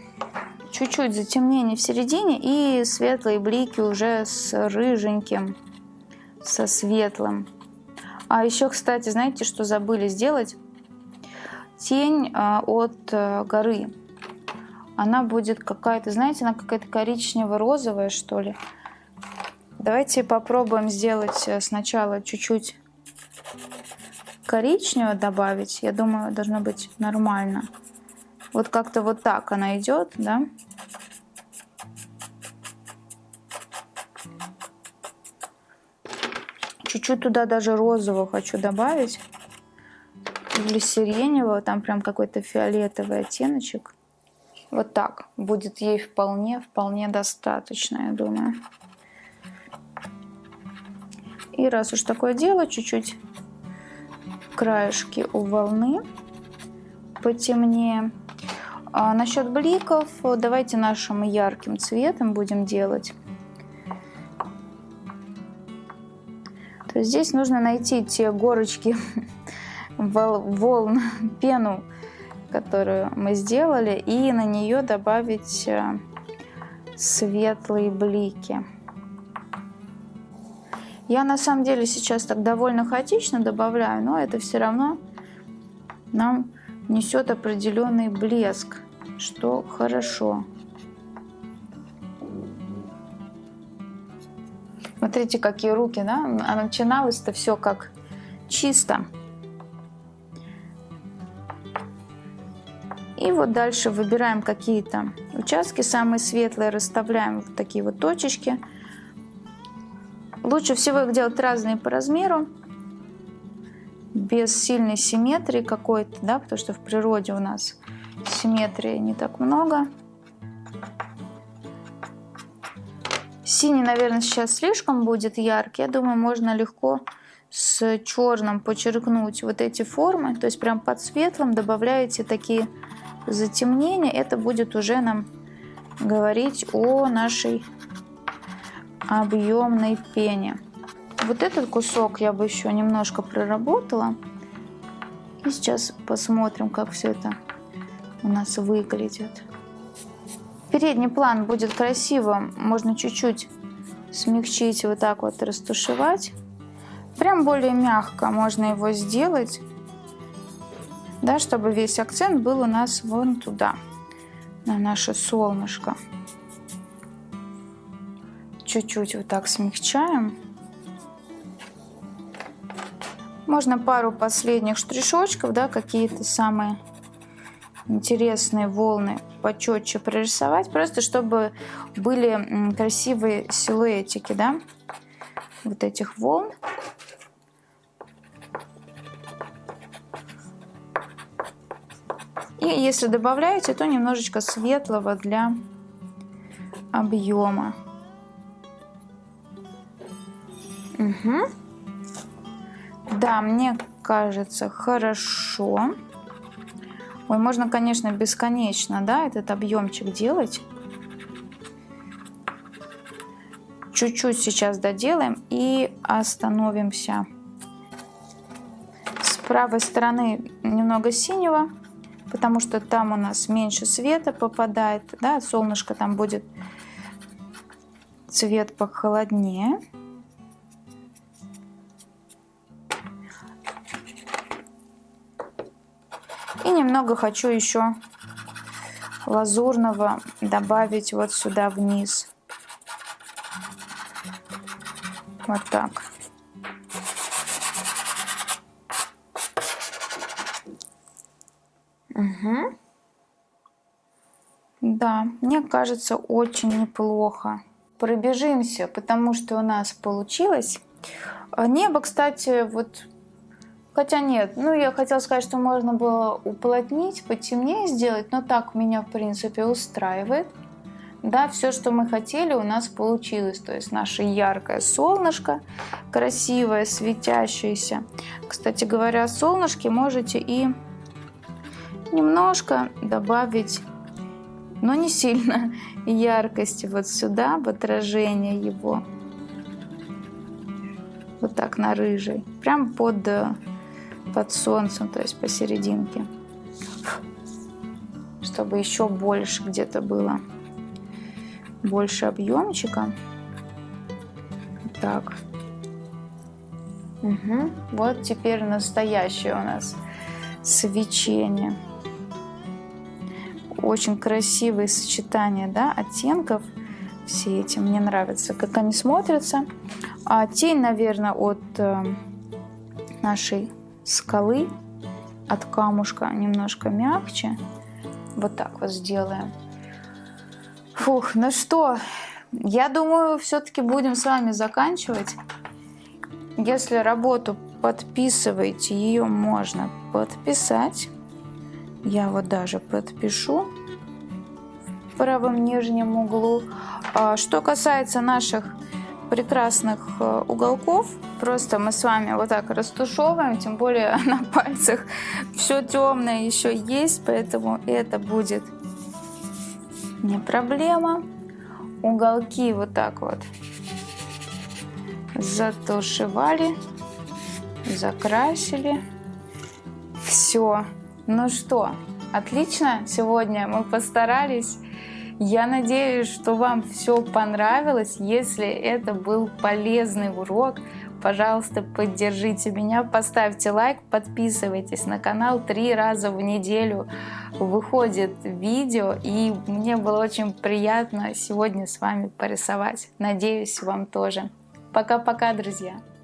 чуть-чуть затемнение в середине и светлые блики уже с рыженьким, со светлым. А еще, кстати, знаете, что забыли сделать? Тень а, от а, горы. Она будет какая-то, знаете, она какая-то коричнево-розовая, что ли. Давайте попробуем сделать э, сначала чуть-чуть коричневого добавить. Я думаю, должно быть нормально. Вот как-то вот так она идет, да. Чуть-чуть туда даже розового хочу добавить. Или сиреневого, там прям какой-то фиолетовый оттеночек. Вот так. Будет ей вполне, вполне достаточно, я думаю. И раз уж такое дело, чуть-чуть краешки у волны потемнее. А насчет бликов, давайте нашим ярким цветом будем делать. То есть здесь нужно найти те горочки волн, пену, которую мы сделали, и на нее добавить э, светлые блики. Я на самом деле сейчас так довольно хаотично добавляю, но это все равно нам несет определенный блеск, что хорошо. Смотрите, какие руки, да? А начиналось-то все как чисто. И вот дальше выбираем какие-то участки, самые светлые, расставляем в такие вот точечки. Лучше всего их делать разные по размеру, без сильной симметрии какой-то, да, потому что в природе у нас симметрии не так много. Синий, наверное, сейчас слишком будет яркий. Я думаю, можно легко с черным подчеркнуть вот эти формы. То есть прям под светлым добавляете такие затемнения. Это будет уже нам говорить о нашей объемной пене. Вот этот кусок я бы еще немножко проработала. И сейчас посмотрим, как все это у нас выглядит. Передний план будет красиво. Можно чуть-чуть смягчить, вот так вот растушевать. Прям более мягко можно его сделать. Да, чтобы весь акцент был у нас вон туда, на наше солнышко чуть-чуть вот так смягчаем. Можно пару последних штришочков, да, какие-то самые интересные волны почетче прорисовать, просто чтобы были красивые силуэтики, да, вот этих волн. И если добавляете, то немножечко светлого для объема. Угу. Да, мне кажется, хорошо. Ой, можно, конечно, бесконечно, да, этот объемчик делать. Чуть-чуть сейчас доделаем и остановимся. С правой стороны немного синего, потому что там у нас меньше света попадает, да, солнышко там будет цвет похолоднее. Немного хочу еще лазурного добавить вот сюда вниз. Вот так. Угу. Да, мне кажется, очень неплохо. Пробежимся, потому что у нас получилось. Небо, кстати, вот Хотя нет, ну я хотела сказать, что можно было уплотнить, потемнее сделать, но так меня в принципе устраивает. Да, все, что мы хотели, у нас получилось. То есть наше яркое солнышко, красивое, светящееся. Кстати говоря, о солнышке можете и немножко добавить, но не сильно, яркости вот сюда, в отражение его. Вот так на рыжий. Прям под под солнцем, то есть посерединке. Чтобы еще больше где-то было. Больше объемчика. Так. Угу. Вот теперь настоящее у нас свечение. Очень красивые сочетания да, оттенков. Все эти мне нравятся, как они смотрятся. А тень, наверное, от э, нашей скалы от камушка немножко мягче. Вот так вот сделаем. Фух, ну что, я думаю, все-таки будем с вами заканчивать. Если работу подписываете, ее можно подписать. Я вот даже подпишу в правом нижнем углу. А что касается наших прекрасных э, уголков. Просто мы с вами вот так растушевываем, тем более на пальцах все темное еще есть, поэтому это будет не проблема. Уголки вот так вот затушевали, закрасили. Все. Ну что, отлично. Сегодня мы постарались. Я надеюсь, что вам все понравилось. Если это был полезный урок, пожалуйста, поддержите меня, поставьте лайк, подписывайтесь на канал. Три раза в неделю выходит видео, и мне было очень приятно сегодня с вами порисовать. Надеюсь, вам тоже. Пока-пока, друзья!